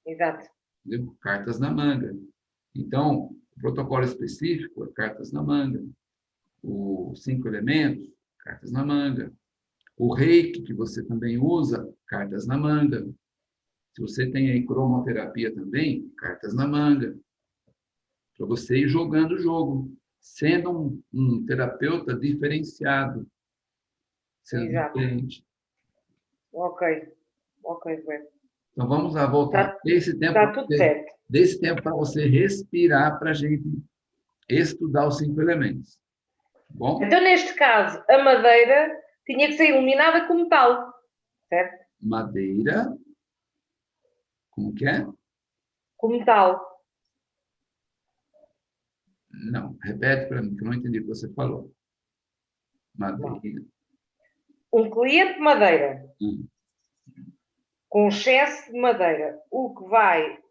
Exato. entendeu? Cartas na manga. Então, o protocolo específico é cartas na manga. Os cinco elementos, cartas na manga. O reiki, que você também usa, cartas na manga. Se você tem aí cromoterapia também, cartas na manga. Para você ir jogando o jogo, sendo um, um terapeuta diferenciado, sendo Exato. diferente. Ok. Ok, bem. Então, vamos lá, voltar. Tá- Esse tempo Está tudo certo. desse tempo para você respirar para a gente estudar os cinco elementos. Tá Bom, Então, neste caso, a madeira tinha que ser iluminada com metal. Certo? madeira. Como que é? Metal. Não, repete para mim, que eu não entendi o que você falou. Madeira. Um cliente madeira. Hum. Com excesso de madeira. O que vai,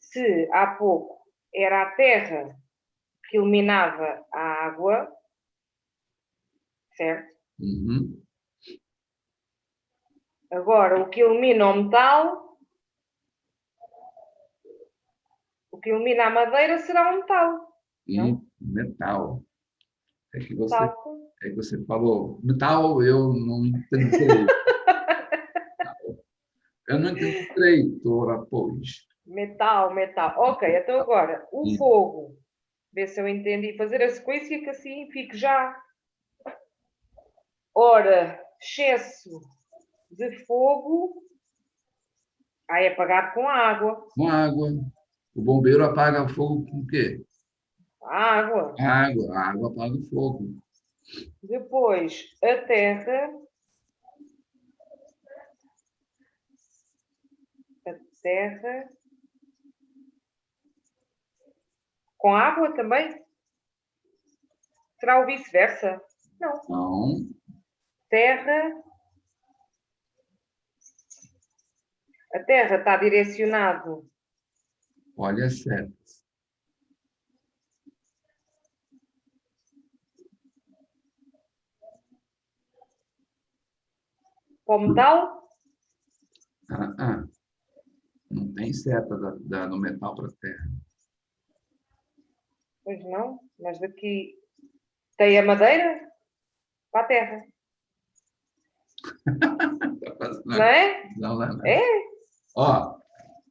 se há pouco era a terra que iluminava a água, certo? Uhum. Agora, o que ilumina o metal, o que ilumina a madeira será o metal. E Não. metal. É que você, Metal. é que você falou metal, eu não entendi. Eu não entendi ora, pois. Metal, metal. Ok, então agora, o Hum. fogo. Vê se eu entendi. Fazer a sequência que assim fique já. Ora, excesso de fogo. Aí é apagado com água. Com água. O bombeiro apaga o fogo com o quê? Água. Água. A água apaga o fogo. Depois, a terra. A terra. Com água também? Será o vice-versa? Não. Então, Terra. A terra está direcionado olha setas. para o metal. Ah, ah. Não tem seta da, da- do metal para a terra. Pois não, mas daqui tem a madeira para a terra, não é? Não, não, não. É? Ó,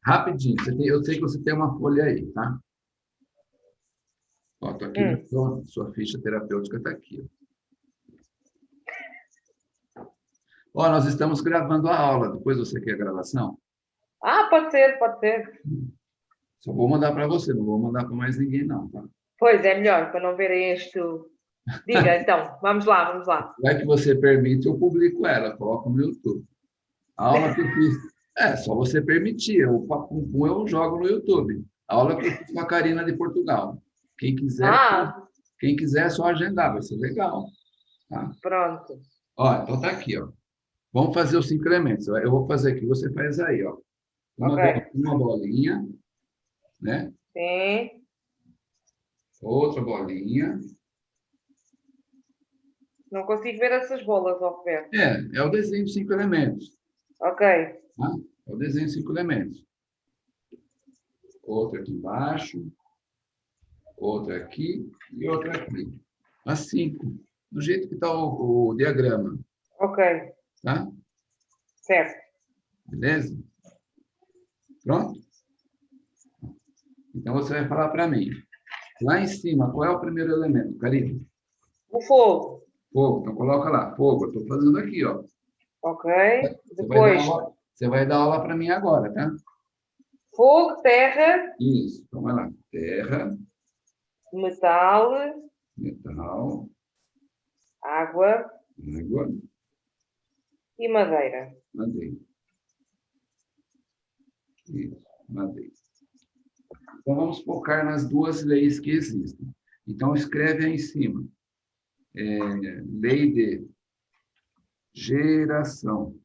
rapidinho, tem- eu sei que você tem uma folha aí, tá? Ó, tô aqui, Hum. sua, sua ficha terapêutica está aqui. ó. Nós estamos gravando a aula, depois você quer a gravação? Ah, pode ser, pode ser. Só vou mandar para você, não vou mandar para mais ninguém, não, tá? Pois é melhor, para não verem isto. Diga então, vamos lá, vamos lá. Vai que você permite, eu publico ela, coloco no YouTube. A aula que eu fiz. É, só você permitir. O Papum eu jogo no YouTube. Aula que eu fiz com a Karina de Portugal. Quem quiser, ah. quem quiser é só agendar, vai ser legal. Tá? Pronto. Ó, então tá aqui, ó. Vamos fazer os cinco elementos. Eu vou fazer aqui, você faz aí, ó. Uma, okay. uma bolinha, né? Sim. Outra bolinha. Não consigo ver essas bolas, pé. É, é o desenho de cinco elementos. Ok. Tá? É o desenho de cinco elementos. Outra aqui embaixo. Outra aqui e outra aqui. As cinco. Do jeito que está o, o diagrama. Ok. Tá? Certo. Beleza? Pronto? Então, você vai falar para mim. Lá em cima, qual é o primeiro elemento, Karine? O fogo. Fogo. Então, coloca lá. Fogo. Eu estou fazendo aqui, ó. Ok. Você Depois... Vai você vai dar aula para mim agora, tá? Fogo, terra. Isso. Então, vai lá. Terra. Metal. Metal. Água. Água. E madeira. Madeira. Isso, madeira. Então, vamos focar nas duas leis que existem. Então, escreve aí em cima. É, lei de geração.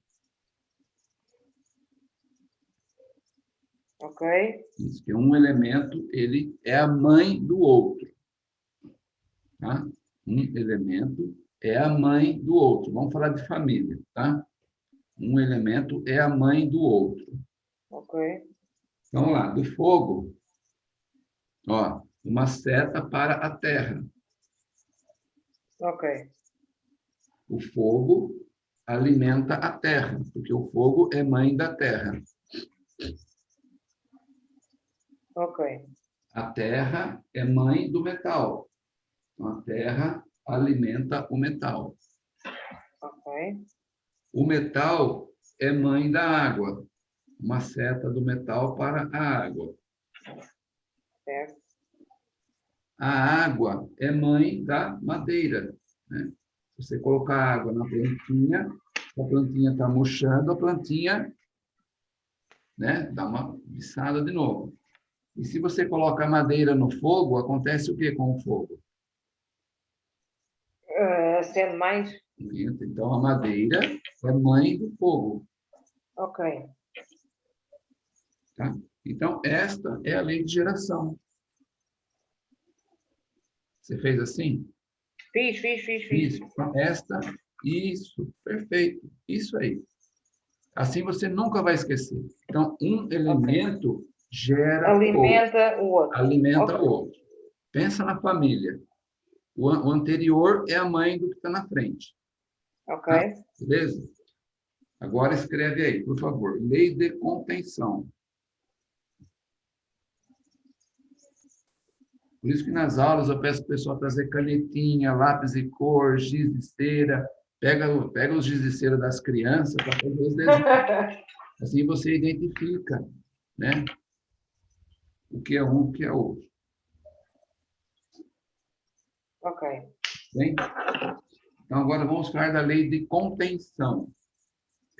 Ok. Isso, que um elemento, ele é a mãe do outro. Tá? Um elemento é a mãe do outro. Vamos falar de família, tá? Um elemento é a mãe do outro. Ok. Então, vamos lá. Do fogo, ó, uma seta para a terra. Ok. O fogo alimenta a terra, porque o fogo é mãe da terra. Ok. A terra é mãe do metal. Então, a terra alimenta o metal. Ok. O metal é mãe da água. Uma seta do metal para a água. Certo. A água é mãe da madeira. Né? Você colocar água na plantinha, a plantinha está murchando, a plantinha né, dá uma biçada de novo. E se você coloca madeira no fogo, acontece o que com o fogo? Uh, acende mais. Então, a madeira é mãe do fogo. Ok. Tá? Então, esta é a lei de geração. Você fez assim? Fiz, fiz, fiz, fiz. Isso. Esta, isso, perfeito. Isso aí. Assim você nunca vai esquecer. Então, um elemento okay. gera Alimenta o outro. Alimenta okay. o outro. Pensa na família. O, o anterior é a mãe do que está na frente. Ok. Tá? Beleza? Agora escreve aí, por favor. Lei de contenção. Por isso que nas aulas eu peço para o pessoal trazer canetinha, lápis e cor, giz de cera. Pega, pega os giz de cera das crianças para fazer os desenhos. Assim você identifica né? o que é um, o que é outro. Ok. Bem? Então, agora vamos falar da lei de contenção.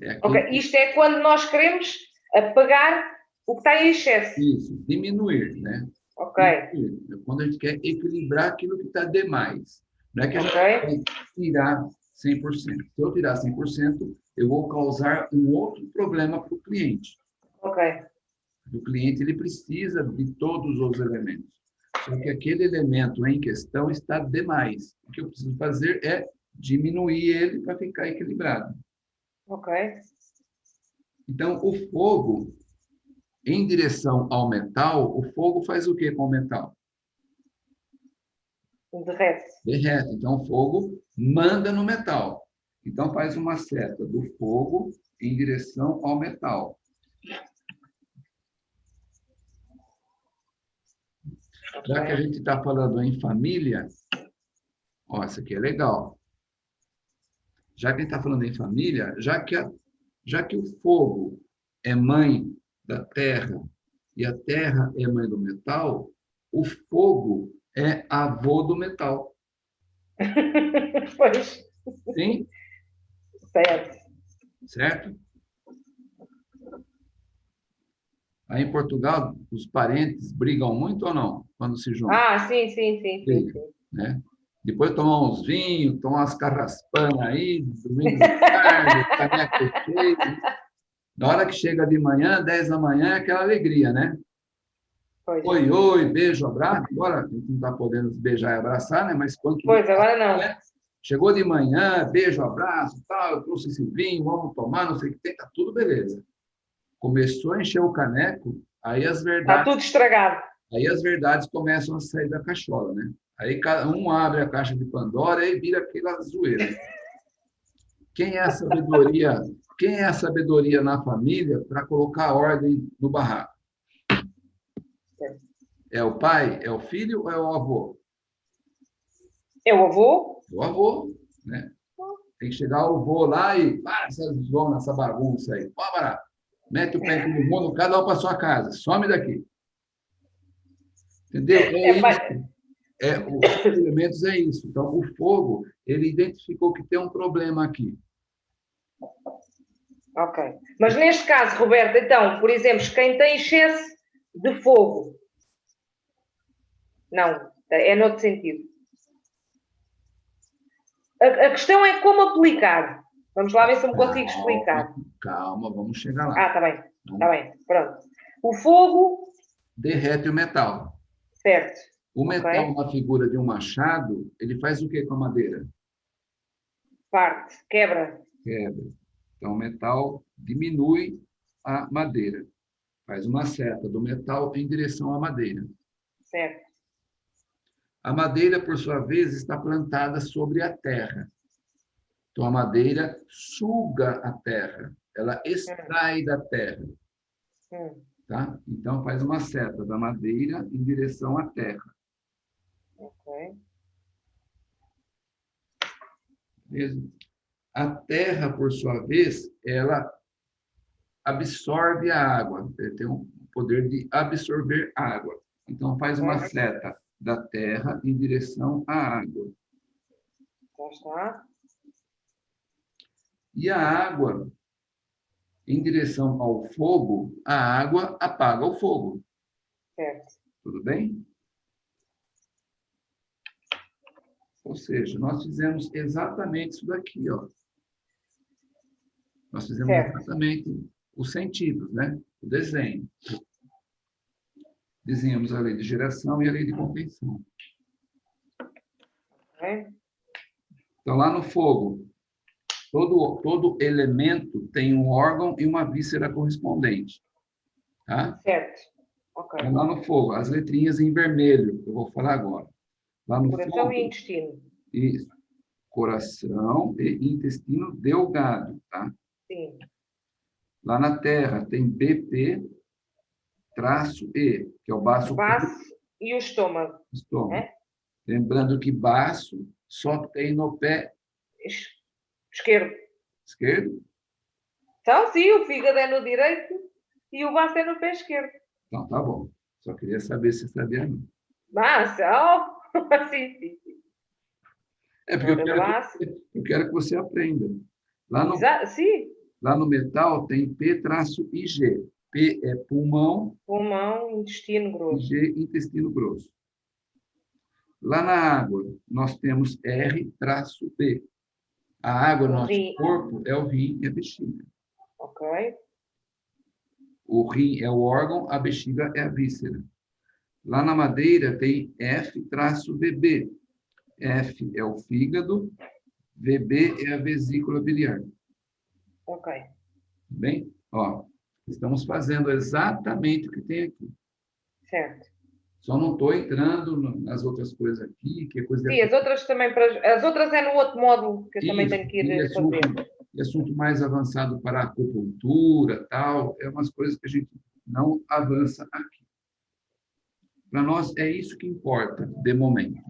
É ok, isto é quando nós queremos apagar o que está em excesso. Isso, diminuir, né? Ok. Diminuir. É quando a gente quer equilibrar aquilo que está demais. Não é que a gente okay. vai tirar 100%. Se eu tirar 100%, eu vou causar um outro problema para o cliente. Ok. O cliente ele precisa de todos os elementos. Só que aquele elemento em questão está demais. O que eu preciso fazer é diminuir ele para ficar equilibrado. Ok. Então, o fogo, em direção ao metal, o fogo faz o que com o metal? Derrete. Derrete. Então, o fogo manda no metal. Então, faz uma seta do fogo em direção ao metal. Já que a gente está falando em família, ó, isso aqui é legal. Já que a gente está falando em família, já que, a, já que o fogo é mãe da terra e a terra é mãe do metal, o fogo é avô do metal. pois. Sim? Certo. Certo? Aí em Portugal, os parentes brigam muito ou não quando se juntam? Ah, sim, sim, sim. sim, sim. Né? Depois tomar uns vinhos, tomar umas carraspanas aí, domingo de tarde, caneco cheio. Na hora que chega de manhã, 10 da manhã, é aquela alegria, né? Pois. Oi, oi, beijo, abraço. Agora a gente não está podendo beijar e abraçar, né? Mas quando. Pois, agora não. Né? Chegou de manhã, beijo, abraço, tal, eu trouxe esse vinho, vamos tomar, não sei o que tem, tá tudo beleza. Começou a encher o caneco, aí as verdades. Tá tudo estragado. Aí as verdades começam a sair da cachola, né? Aí um abre a caixa de Pandora e vira aquela zoeira. Quem é a sabedoria? Quem é a sabedoria na família para colocar ordem no barraco? É o pai? É o filho ou é o avô? É o avô? É o avô, né? Tem que chegar o avô lá e para essa zona, essa bagunça aí. Bora, mete o pé todo mundo, cada um para sua casa, some daqui. Entendeu? É, é, isso. é os elementos é isso. Então, o fogo, ele identificou que tem um problema aqui. Ok. Mas neste caso, Roberto, então, por exemplo, quem tem excesso de fogo, não, é noutro sentido. A, a, questão é como aplicar. Vamos lá ver se eu me consigo explicar. Calma, vamos chegar lá. Ah, está bem. Está bem, pronto. O fogo... Derrete o metal. Certo. O metal okay. na figura de um machado, ele faz o que com a madeira? Parte, quebra. Quebra. Então, o metal diminui a madeira. Faz uma seta do metal em direção à madeira. Certo. A madeira, por sua vez, está plantada sobre a terra. Então, a madeira suga a terra, ela extrai da terra. Tá? Então, faz uma seta da madeira em direção à terra. Ok. Mesmo. A terra, por sua vez, ela absorve a água, tem o poder de absorver água. Então, faz uma seta da terra em direção à água. E a água, em direção ao fogo, a água apaga o fogo. Certo. Tudo bem? Ou seja, nós fizemos exatamente isso daqui, ó. Nós fizemos certo. exatamente os sentidos, né? O desenho desenhamos a lei de geração e a lei de contenção. Então, lá no fogo, todo, todo elemento tem um órgão e uma víscera correspondente. Tá? Certo. Okay. Então, lá no fogo, as letrinhas em vermelho, eu vou falar agora. Lá no Coração fogo, e intestino. Isso. Coração e intestino delgado, tá? Sim. Lá na terra tem BP, traço E, que é o baço. O baço e o estômago. Estômago. É? Lembrando que baço só tem no pé esquerdo. Esquerdo? Então, sim, o fígado é no direito e o baço é no pé esquerdo. Então, tá bom. Só queria saber se sabia não. Baço, oh, sim, sim. É porque eu quero, que, eu quero que você aprenda. Lá no, Exato, sim. Lá no metal tem P-IG. P é pulmão. Pulmão, intestino grosso. G, intestino grosso. Lá na água, nós temos R-B. A água no nosso rim. corpo é o rim e a bexiga. Ok. O rim é o órgão, a bexiga é a víscera. Lá na madeira tem F-VB. F é o fígado, VB é a vesícula biliar. Ok. Bem? Ó, Estamos fazendo exatamente o que tem aqui. Certo. Só não estou entrando nas outras coisas aqui, que é coisa... Sim, as outras também, as outras é no outro módulo que eu Isso, também tenho que ir assunto, fazer. Assunto mais avançado para a acupuntura, tal, é umas coisas que a gente não avança aqui. Para nós é isso que importa, de momento.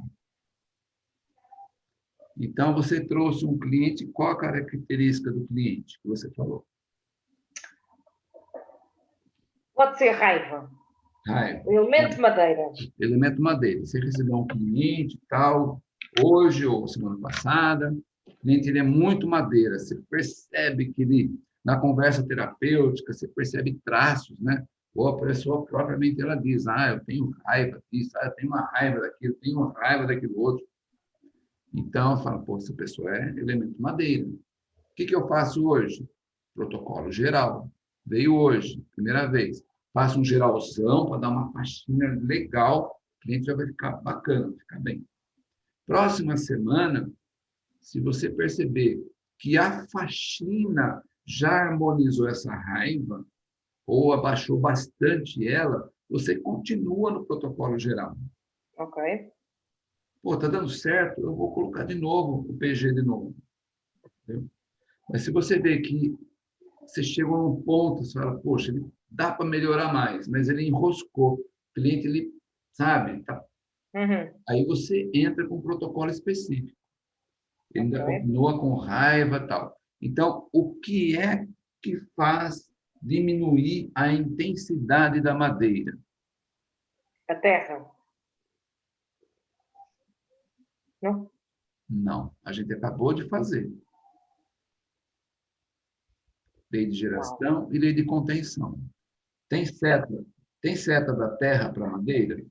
Então, você trouxe um cliente, qual a característica do cliente que você falou? Pode ser raiva. Raiva. Elemento madeira. Elemento madeira. Você recebeu um cliente tal, hoje ou semana passada, o cliente ele é muito madeira. Você percebe que ele, na conversa terapêutica, você percebe traços, né? Ou a pessoa propriamente ela diz, ah, eu tenho raiva disso, ah, eu tenho uma raiva daquilo, eu tenho uma raiva daquilo outro. Então, eu falo, pô, essa pessoa é elemento madeira. O que, que eu faço hoje? Protocolo geral. Veio hoje, primeira vez. Faço um geralzão para dar uma faxina legal, o cliente já vai ficar bacana, ficar bem. Próxima semana, se você perceber que a faxina já harmonizou essa raiva, ou abaixou bastante ela, você continua no protocolo geral. Ok. Pô, tá dando certo, eu vou colocar de novo o PG de novo. Entendeu? Mas se você vê que você chegou num ponto, você fala, poxa, dá para melhorar mais, mas ele enroscou. O cliente, ele, sabe, tá... Uhum. aí você entra com um protocolo específico. Ele ainda okay. continua com raiva tal. Então, o que é que faz diminuir a intensidade da madeira? A terra. Não? Não, a gente acabou de fazer. Lei de geração e lei de contenção. Tem seta, tem seta da terra para madeira?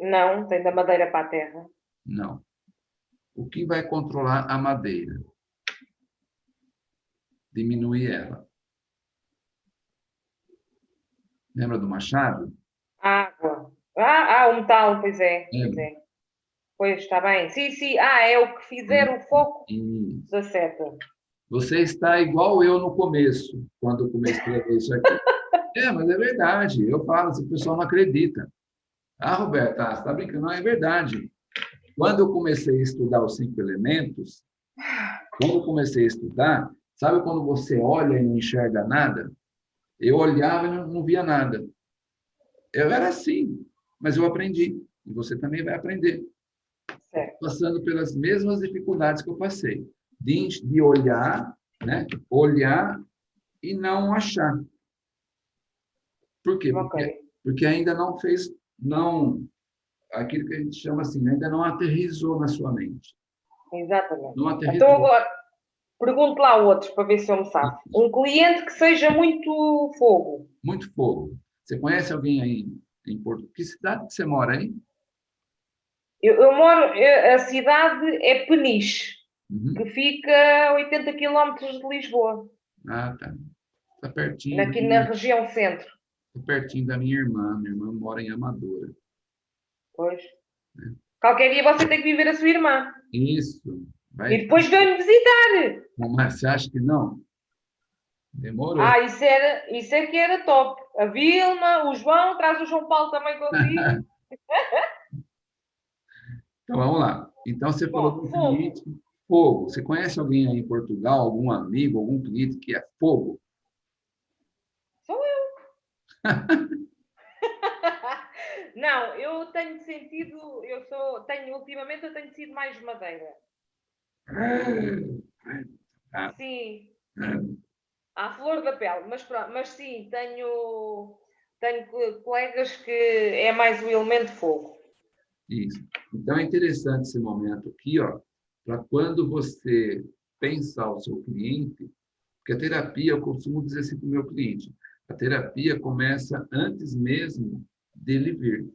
Não, tem da madeira para a terra. Não. O que vai controlar a madeira? Diminuir ela. Lembra do machado? Água. Ah, ah, o metal, pois é. Pois, é. pois está bem. Sim, sim. Ah, é o que fizer o foco Isso. da seta. Você está igual eu no começo, quando eu comecei a escrever isso aqui. é, mas é verdade. Eu falo, se o pessoal não acredita. Ah, Roberta, você está brincando? Não, é verdade. Quando eu comecei a estudar os cinco elementos, quando eu comecei a estudar, sabe quando você olha e não enxerga nada? Eu olhava e não, não via nada. Eu era assim mas eu aprendi. E você também vai aprender. Certo. Passando pelas mesmas dificuldades que eu passei. De, de olhar, né? olhar e não achar. Por quê? Okay. Porque, porque ainda não fez, não, aquilo que a gente chama assim, ainda não aterrizou na sua mente. Exatamente. Não aterrizou. Então agora, pergunto lá outros para ver se eu me sabe. Um cliente que seja muito fogo. Muito fogo. Você conhece alguém aí em Porto. Que cidade que você mora aí? Eu, eu moro, a cidade é Peniche, uhum. que fica a 80 quilómetros de Lisboa. Ah, tá. Está pertinho. Aqui na minha... região centro. Está pertinho da minha irmã. Minha irmã mora em Amadora. Pois. É. Qualquer dia você tem que viver a sua irmã. Isso. Vai... E depois vem-me visitar. Mas você acha que não? Demorou. Ah, isso, era, isso é que era top. A Vilma, o João, traz o João Paulo também consigo. então vamos lá. Então você Bom, falou do cliente fogo. Você conhece alguém aí em Portugal, algum amigo, algum cliente que é fogo? Sou eu. Não, eu tenho sentido, eu sou, tenho, ultimamente eu tenho sido mais madeira. Ah, Sim. Ah à flor da pele, mas mas sim, tenho, tenho colegas que é mais o elemento fogo. Isso. Então é interessante esse momento aqui, ó, para quando você pensar o seu cliente, porque a terapia, eu costumo dizer assim para o meu cliente, a terapia começa antes mesmo dele vir.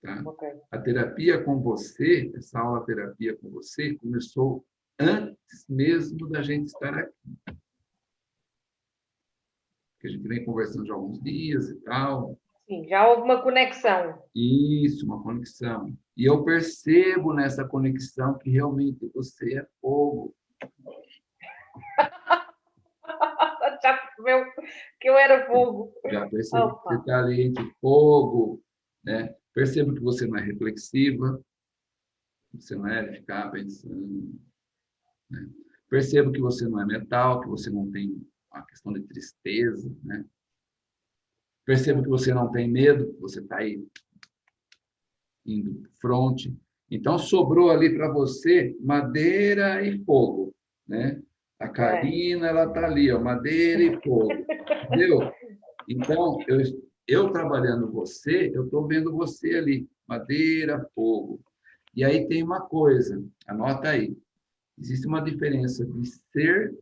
Tá? Okay. A terapia com você, essa aula terapia com você, começou antes mesmo da gente estar aqui. Porque a gente vem conversando já há alguns dias e tal. Sim, já houve uma conexão. Isso, uma conexão. E eu percebo nessa conexão que realmente você é fogo. já percebeu que eu era fogo. Já percebo que você está ali entre fogo. Né? Percebo que você não é reflexiva. Você não é ficar pensando né? Perceba que você não é metal, que você não tem a questão de tristeza. Né? Perceba que você não tem medo, você está aí indo fronte. Então, sobrou ali para você madeira e fogo. Né? A Karina, ela está ali, ó, madeira e fogo. Entendeu? Então, eu, eu trabalhando você, eu estou vendo você ali, madeira, fogo. E aí tem uma coisa, anota aí. Existe uma diferença de ser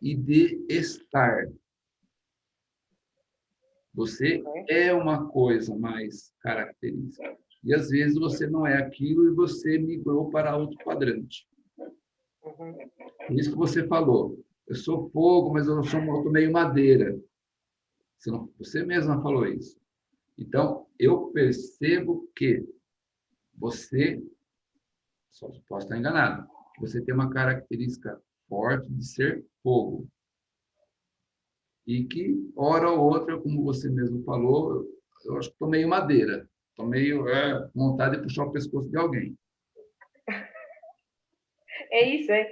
e de estar. Você é uma coisa mais característica. E às vezes você não é aquilo e você migrou para outro quadrante. Isso que você falou. Eu sou fogo, mas eu sou eu meio madeira. Você, não, você mesma falou isso. Então, eu percebo que você, só posso estar enganado, você tem uma característica forte de ser fogo. E que, hora ou outra, como você mesmo falou, eu acho que estou meio madeira. Estou meio é, vontade de puxar o pescoço de alguém. É isso, é?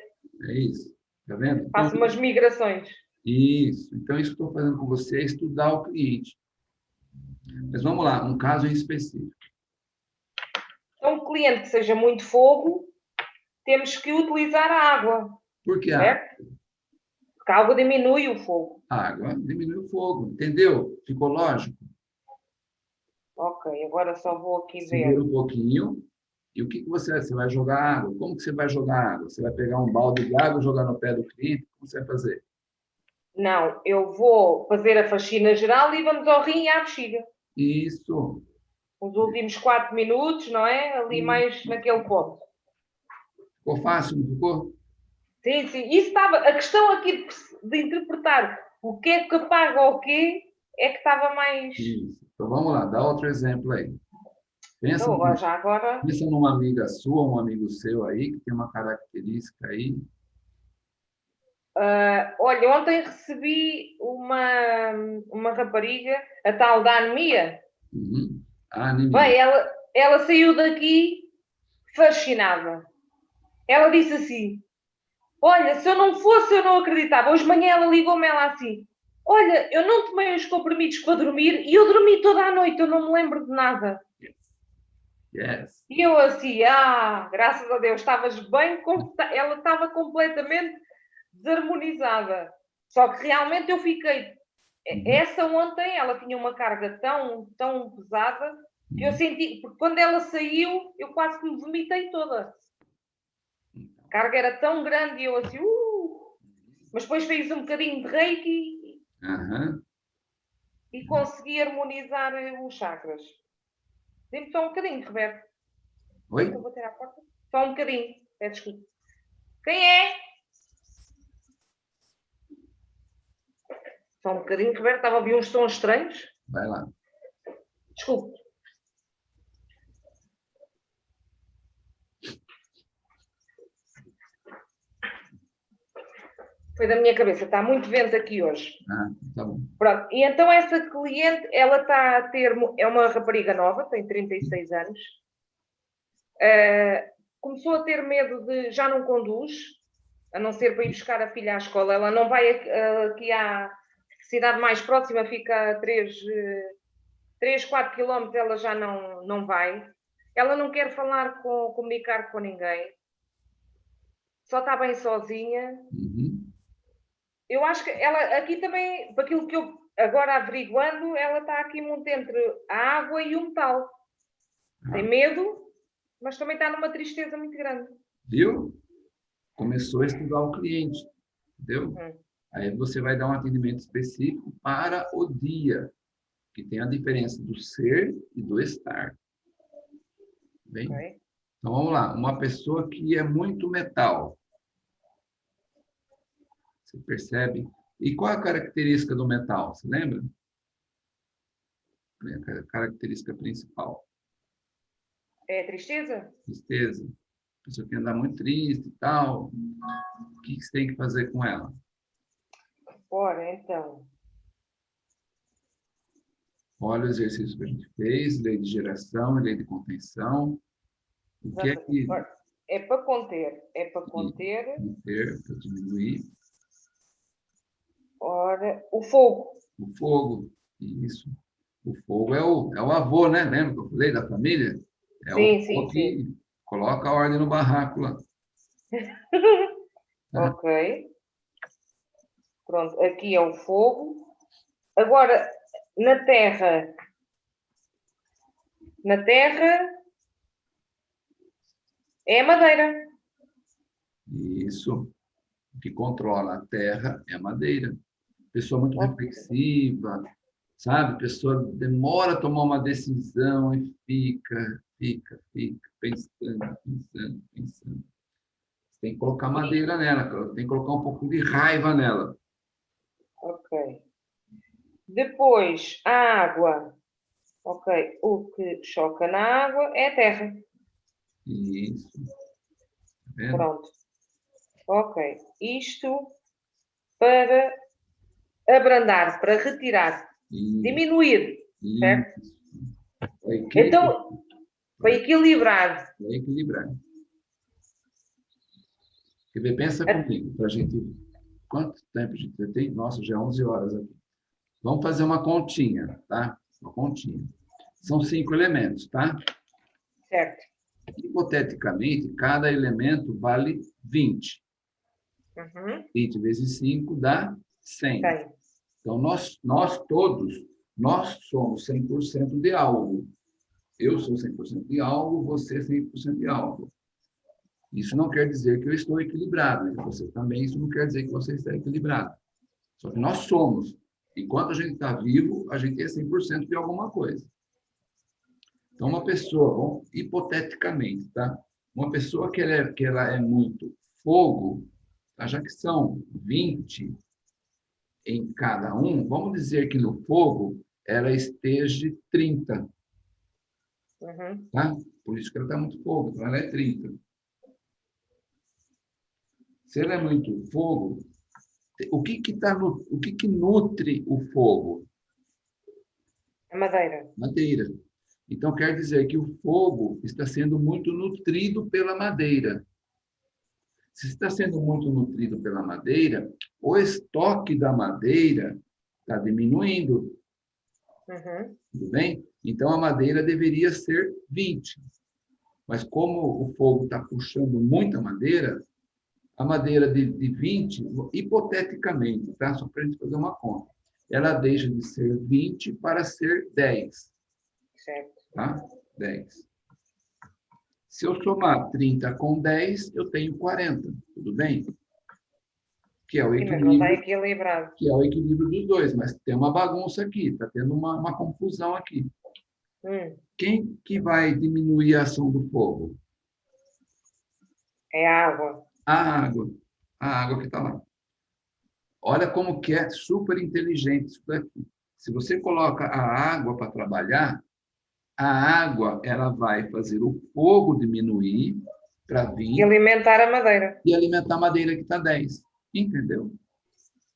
É isso. Tá vendo? Faço então, umas migrações. Isso. Então, isso que estou fazendo com você é estudar o cliente. Mas vamos lá, um caso em específico. Então, um cliente que seja muito fogo, temos que utilizar a água. Por que água? Porque a água diminui o fogo. A água diminui o fogo, entendeu? Ficou lógico? Ok, agora só vou aqui Segura ver. um pouquinho. E o que, que você, você vai jogar água? Como que você vai jogar água? Você vai pegar um balde de água e jogar no pé do cliente? Como você vai fazer? Não, eu vou fazer a faxina geral e vamos ao rim e à bexiga. Isso. Os últimos quatro minutos, não é? Ali mais naquele ponto. Ficou fácil, não ficou? Sim, sim. Isso estava, a questão aqui de, de interpretar o que é que paga o quê é que estava mais... Isso. Então vamos lá, dá outro exemplo aí. Pensa, então, já agora... pensa numa amiga sua, um amigo seu aí, que tem uma característica aí. Uh, olha, ontem recebi uma, uma rapariga, a tal da anemia. Uhum. A anemia. Bem, ela, ela saiu daqui fascinada. Ela disse assim, olha, se eu não fosse, eu não acreditava. Hoje de manhã ela ligou-me ela assim, olha, eu não tomei os comprimidos para dormir e eu dormi toda a noite, eu não me lembro de nada. Yes. E eu assim, ah, graças a Deus, estavas bem, ela estava completamente desarmonizada. Só que realmente eu fiquei. Uhum. Essa ontem, ela tinha uma carga tão, tão pesada que eu uhum. senti, porque quando ela saiu, eu quase que me vomitei toda. A carga era tão grande e eu assim, uh! Mas depois fiz um bocadinho de reiki uhum. e consegui harmonizar os chakras. Dê-me só um bocadinho, Roberto. Oi? Eu vou a porta. Só um bocadinho. É, desculpa. Quem é? Só um bocadinho, Roberto. Estava a ouvir uns sons estranhos. Vai lá. Desculpe. Foi da minha cabeça, está muito vento aqui hoje. Ah, tá bom. Pronto, e então essa cliente, ela está a ter, é uma rapariga nova, tem 36 anos, uh, começou a ter medo de, já não conduz, a não ser para ir buscar a filha à escola, ela não vai aqui à cidade mais próxima, fica a 3, uh, 3 4 quilómetros, ela já não, não vai. Ela não quer falar com, comunicar com ninguém, só está bem sozinha. Uhum eu acho que ela aqui também, para aquilo que eu agora averiguando, ela está aqui muito entre a água e o metal. Tem ah. medo, mas também está numa tristeza muito grande. Viu? Começou a estudar o cliente, entendeu? Hum. Aí você vai dar um atendimento específico para o dia, que tem a diferença do ser e do estar. Bem? Okay. Então vamos lá, uma pessoa que é muito metal, você percebe? E qual a característica do metal? Você lembra? A característica principal. É tristeza? Tristeza. A pessoa que anda muito triste e tal. O que você tem que fazer com ela? Ora, então. Olha o exercício que a gente fez, lei de geração e lei de contenção. O que é que... É para conter. É para conter. Conter, para diminuir. Ora, o fogo. O fogo, isso. O fogo é o, é o avô, né? Lembra que eu falei da família? É sim, o sim, que sim. coloca a ordem no barraco lá. ok. Pronto, aqui é o fogo. Agora, na terra, na terra é a madeira. Isso. O que controla a terra é a madeira. Pessoa muito reflexiva, sabe? Pessoa demora a tomar uma decisão e fica, fica, fica, pensando, pensando, pensando. Tem que colocar madeira nela, tem que colocar um pouco de raiva nela. Ok. Depois, a água. Ok, o que choca na água é a terra. Isso. Tá Pronto. Ok. Isto para abrandar, para retirar, diminuir. Certo? Então, para equilibrar. Para equilibrar. Quer ver? Pensa é. comigo, para a gente... Quanto tempo a gente tem? Nossa, já é 11 horas aqui. Vamos fazer uma continha, tá? Uma continha. São cinco elementos, tá? Certo. Hipoteticamente, cada elemento vale 20. Uhum. 20 vezes 5 dá 100. 100. Então, nós, nós todos, nós somos 100% de algo. Eu sou 100% de algo, você é 100% de algo. Isso não quer dizer que eu estou equilibrado. E você também, isso não quer dizer que você está equilibrado. Só que nós somos. Enquanto a gente está vivo, a gente é 100% de alguma coisa. Então, uma pessoa, bom, hipoteticamente, tá? Uma pessoa que ela é, que ela é muito fogo, tá? já que são 20 em cada um, vamos dizer que no fogo ela esteja 30. Uhum. Tá? Por isso que ela está muito fogo, então ela é 30. Se ela é muito fogo, o que que tá no, o que que nutre o fogo? A madeira. Madeira. Então quer dizer que o fogo está sendo muito nutrido pela madeira. Se está sendo muito nutrido pela madeira, o estoque da madeira está diminuindo. Uhum. Tudo bem? Então a madeira deveria ser 20. Mas como o fogo está puxando muita madeira, a madeira de, de 20, hipoteticamente, tá? só para a gente fazer uma conta, ela deixa de ser 20 para ser 10. Certo. Tá? 10. Se eu somar 30 com 10, eu tenho 40, tudo bem? Que é o equilíbrio, tá. Que é o equilíbrio dos dois, mas tem uma bagunça aqui, está tendo uma, uma confusão aqui. Hum. Quem que vai diminuir a ação do fogo? É a água a água, a água que está lá. Olha como que é super inteligente isso daqui. Se você coloca a água para trabalhar, a água ela vai fazer o fogo diminuir para vir... E alimentar a madeira. E alimentar a madeira que está 10. Entendeu?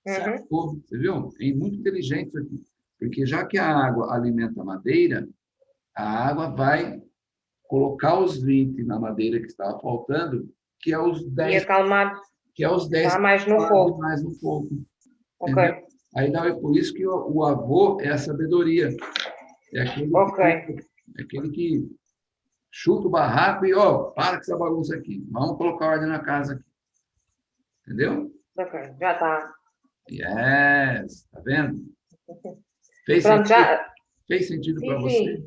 Uhum. Você viu? É muito inteligente isso aqui. Porque já que a água alimenta a madeira, a água vai colocar os 20 na madeira que estava faltando que é os 10. E acalmar. Que é os 10. Está mais no fogo. Mais no fogo. Ok. Aí não, é por isso que o, o, avô é a sabedoria. É aquele, okay. que, é aquele que chuta o barraco e, ó, para com essa bagunça aqui. Vamos colocar ordem na casa aqui. Entendeu? Ok, já está. Yes, tá vendo? Fez Pronto, sentido, já... Fez sentido para você?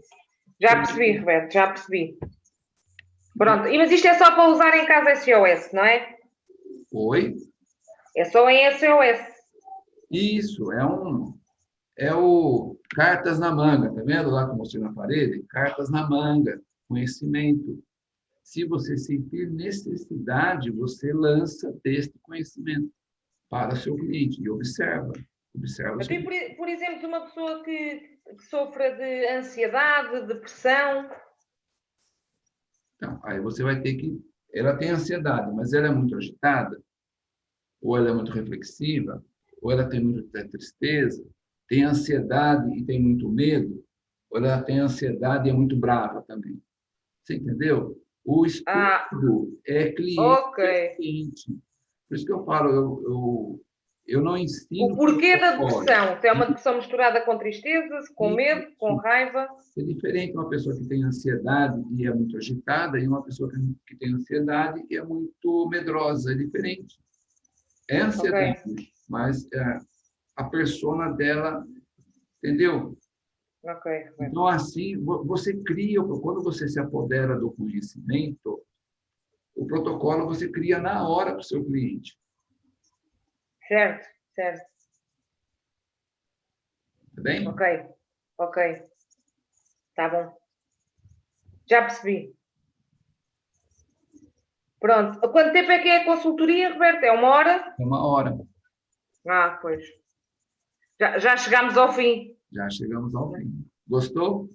Já percebi, Roberto, já percebi. Pronto, mas isto é só para usar em casa SOS, não é? Oi? É só em SOS. Isso, é um é o cartas na manga, tá vendo lá que eu mostrei na parede? Cartas na manga, conhecimento. Se você sentir necessidade, você lança deste conhecimento para o seu cliente e observa. observa por, por exemplo, uma pessoa que, que sofra de ansiedade, depressão, então, aí você vai ter que... Ela tem ansiedade, mas ela é muito agitada, ou ela é muito reflexiva, ou ela tem muita tristeza, tem ansiedade e tem muito medo, ou ela tem ansiedade e é muito brava também. Você entendeu? O estudo ah, é cliente, okay. cliente. Por isso que eu falo, eu, eu eu não ensino. O porquê da depressão? Se é uma depressão misturada com tristezas, com medo, com raiva? É diferente uma pessoa que tem ansiedade e é muito agitada e uma pessoa que tem ansiedade e é muito medrosa. É diferente. É ansiedade, okay. mas é, a persona dela, entendeu? Okay. Então, assim, você cria, quando você se apodera do conhecimento, o protocolo você cria na hora para o seu cliente. Certo, certo. Tá bem? Ok, ok. Tá bom. Já percebi. Pronto. Quanto tempo é que é a consultoria, Roberto? É uma hora? É uma hora. Ah, pois. Já, já chegámos ao fim. Já chegamos ao fim. Gostou?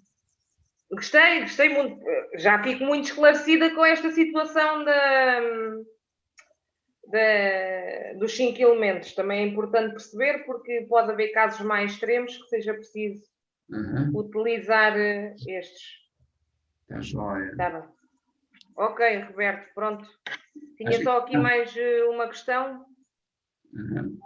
Gostei, gostei muito. Já fico muito esclarecida com esta situação da, da, dos cinco elementos. Também é importante perceber, porque pode haver casos mais extremos que seja preciso Uhum. utilizar eh, estes. Tá joia. Tá bem. Ok, Roberto, pronto. Tinha Acho só que- aqui mais eh, uma questão, Uhum.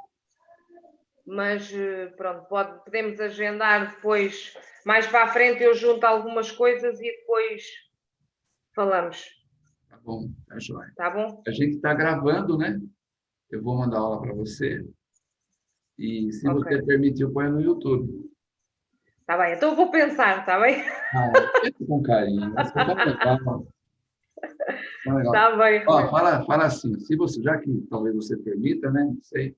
Mas eh, pronto, pode, podemos agendar depois, mais para a frente eu junto algumas coisas e depois falamos, Tá bom, tá joia. tá bom? A gente está gravando, né? Eu vou mandar aula para você. E se Ok. você permitir, ponho no YouTube. Tá bem, então eu vou pensar, tá bem? Ah, pensa com carinho. Tão legal. Tão legal. Tá bem, Ó, fala, fala assim, se você, já que talvez você permita, né? Não sei.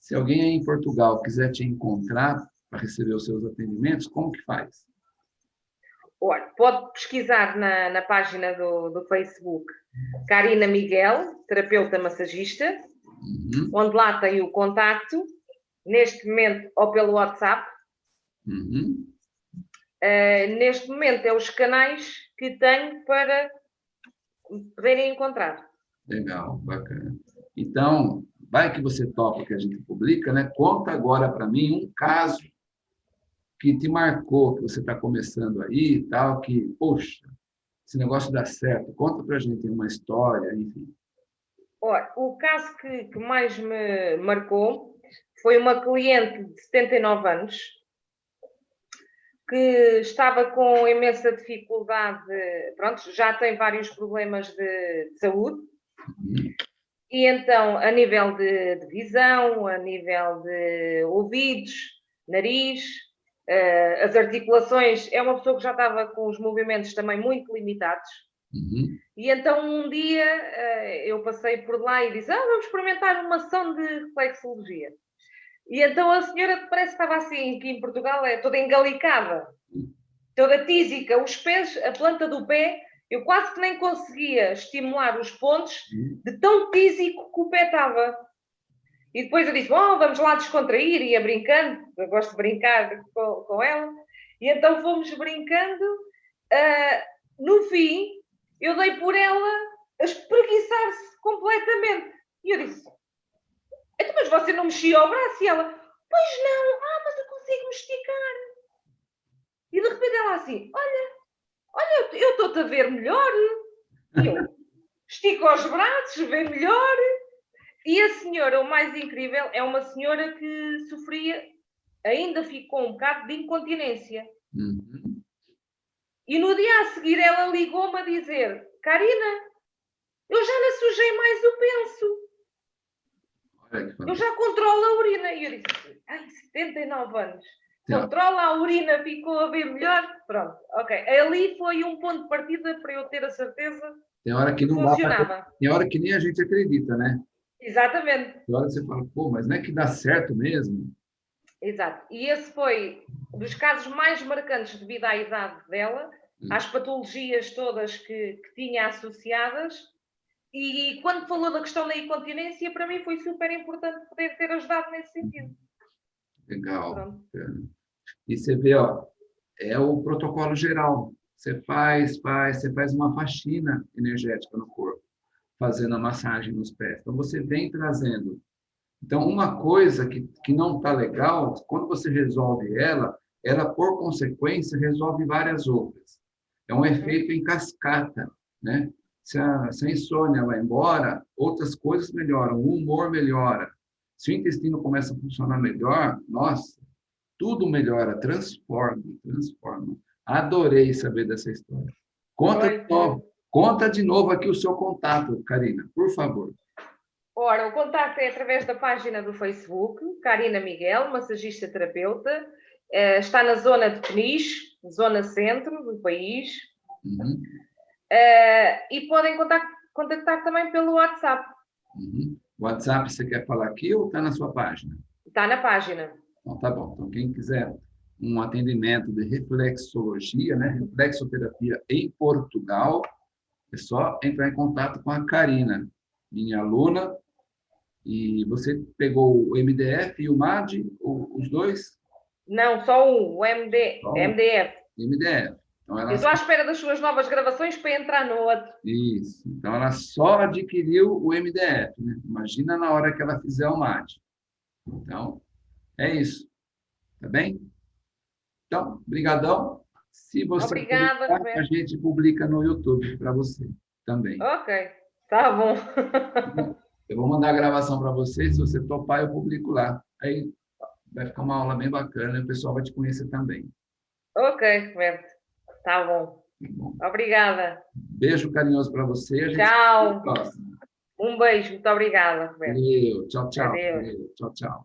Se alguém aí em Portugal quiser te encontrar para receber os seus atendimentos, como que faz? Olha, pode pesquisar na, na página do, do Facebook Karina Miguel, terapeuta massagista, Uhum, onde lá tem o contacto, neste momento, ou pelo WhatsApp. uhum. Uh, neste momento, é os canais que tenho para poderem encontrar. Legal, bacana. Então, vai que você topa que a gente publica, né? Conta agora para mim um caso que te marcou, que você está começando aí e tal, que, poxa, esse negócio dá certo. Conta para a gente uma história, enfim. Olha, o caso que, que mais me marcou foi uma cliente de 79 anos que estava com imensa dificuldade, pronto, já tem vários problemas de, de saúde, Uhum, e então, a nível de, de visão, a nível de ouvidos, nariz, eh, as articulações, é uma pessoa que já estava com os movimentos também muito limitados. uhum, E então um dia eh, eu passei por lá e disse: ah, vamos experimentar uma ação de reflexologia. E então a senhora parece que estava assim, aqui em Portugal é toda engalicada, toda tísica, os pés, a planta do pé, eu quase que nem conseguia estimular os pontos de tão tísico que o pé estava. E depois eu disse: Bom, vamos lá descontrair, ia brincando, eu gosto de brincar com, com ela. E então fomos brincando. ah, no fim, eu dei por ela a espreguiçar-se completamente. E eu disse: "Então, Mas você não mexia o braço? E ela: Pois não, ah, mas eu consigo me esticar. E de repente ela assim: Olha, olha, eu- estou-te a ver melhor. E eu estico os braços, vê melhor. E a senhora, o mais incrível, é uma senhora que sofria, ainda ficou um bocado de incontinência. Uhum. E no dia a seguir ela ligou-me a dizer: Karina, eu já lhe sujei mais o penso, eu já controlo a urina. E eu disse: Ai, 79 anos, Controla a urina, ficou a ver melhor. Pronto, ok. Ali foi um ponto de partida para eu ter a certeza Tem hora que não dá para. funcionava. Tem hora que nem a gente acredita, né? Exatamente. Tem hora que você fala, pô, mas não é que dá certo mesmo? Exato. E esse foi dos casos mais marcantes devido à idade dela, Hum. às patologias todas que, que tinha associadas. E quando falou da questão da incontinência, para mim foi super importante poder ter ajudado nesse sentido. Legal. Pronto. E você vê, ó, é o protocolo geral. Você faz, faz, você faz uma faxina energética no corpo, fazendo a massagem nos pés. Então, você vem trazendo. Então, uma coisa que, que não está legal, quando você resolve ela, ela, por consequência, resolve várias outras. É um efeito em cascata, né? Se a, se a insônia vai embora, outras coisas melhoram, o humor melhora. Se o intestino começa a funcionar melhor, nossa, tudo melhora, transforma, transforma. Adorei saber dessa história. Conta de novo, conta de novo aqui o seu contato, Karina, por favor. Ora, o contacto é através da página do Facebook, Karina Miguel, massagista terapeuta. Eh, está na zona de Peniche, zona centro do país. Uhum, Eh, e podem contact- contactar também pelo WhatsApp. uhum. WhatsApp você quer falar aqui ou está na sua página? Está na página. Então, tá bom. Então, quem quiser um atendimento de reflexologia, né, reflexoterapia em Portugal, é só entrar em contato com a Karina, minha aluna. E você pegou o MDF e o MAD, os dois? Não, só um, o MD, só MDF. MDF. Então, ela... Estou à espera das suas novas gravações para entrar no outro. Isso. Então, ela só adquiriu o MDF. Né? Imagina na hora que ela fizer o MAD. Então, é isso. Tá bem? Então, brigadão. Se você Obrigada, publicar, a gente publica no YouTube para você também. Ok, tá bom. eu vou mandar a gravação para você, se você topar, eu publico lá. Aí vai ficar uma aula bem bacana e o pessoal vai te conhecer também. Ok, Roberto. Tá bom. Tá bom. Obrigada. Beijo carinhoso para você. Tchau. Um beijo. Muito obrigada, Roberto. Valeu. Tchau, tchau. Valeu. Valeu. Tchau, tchau.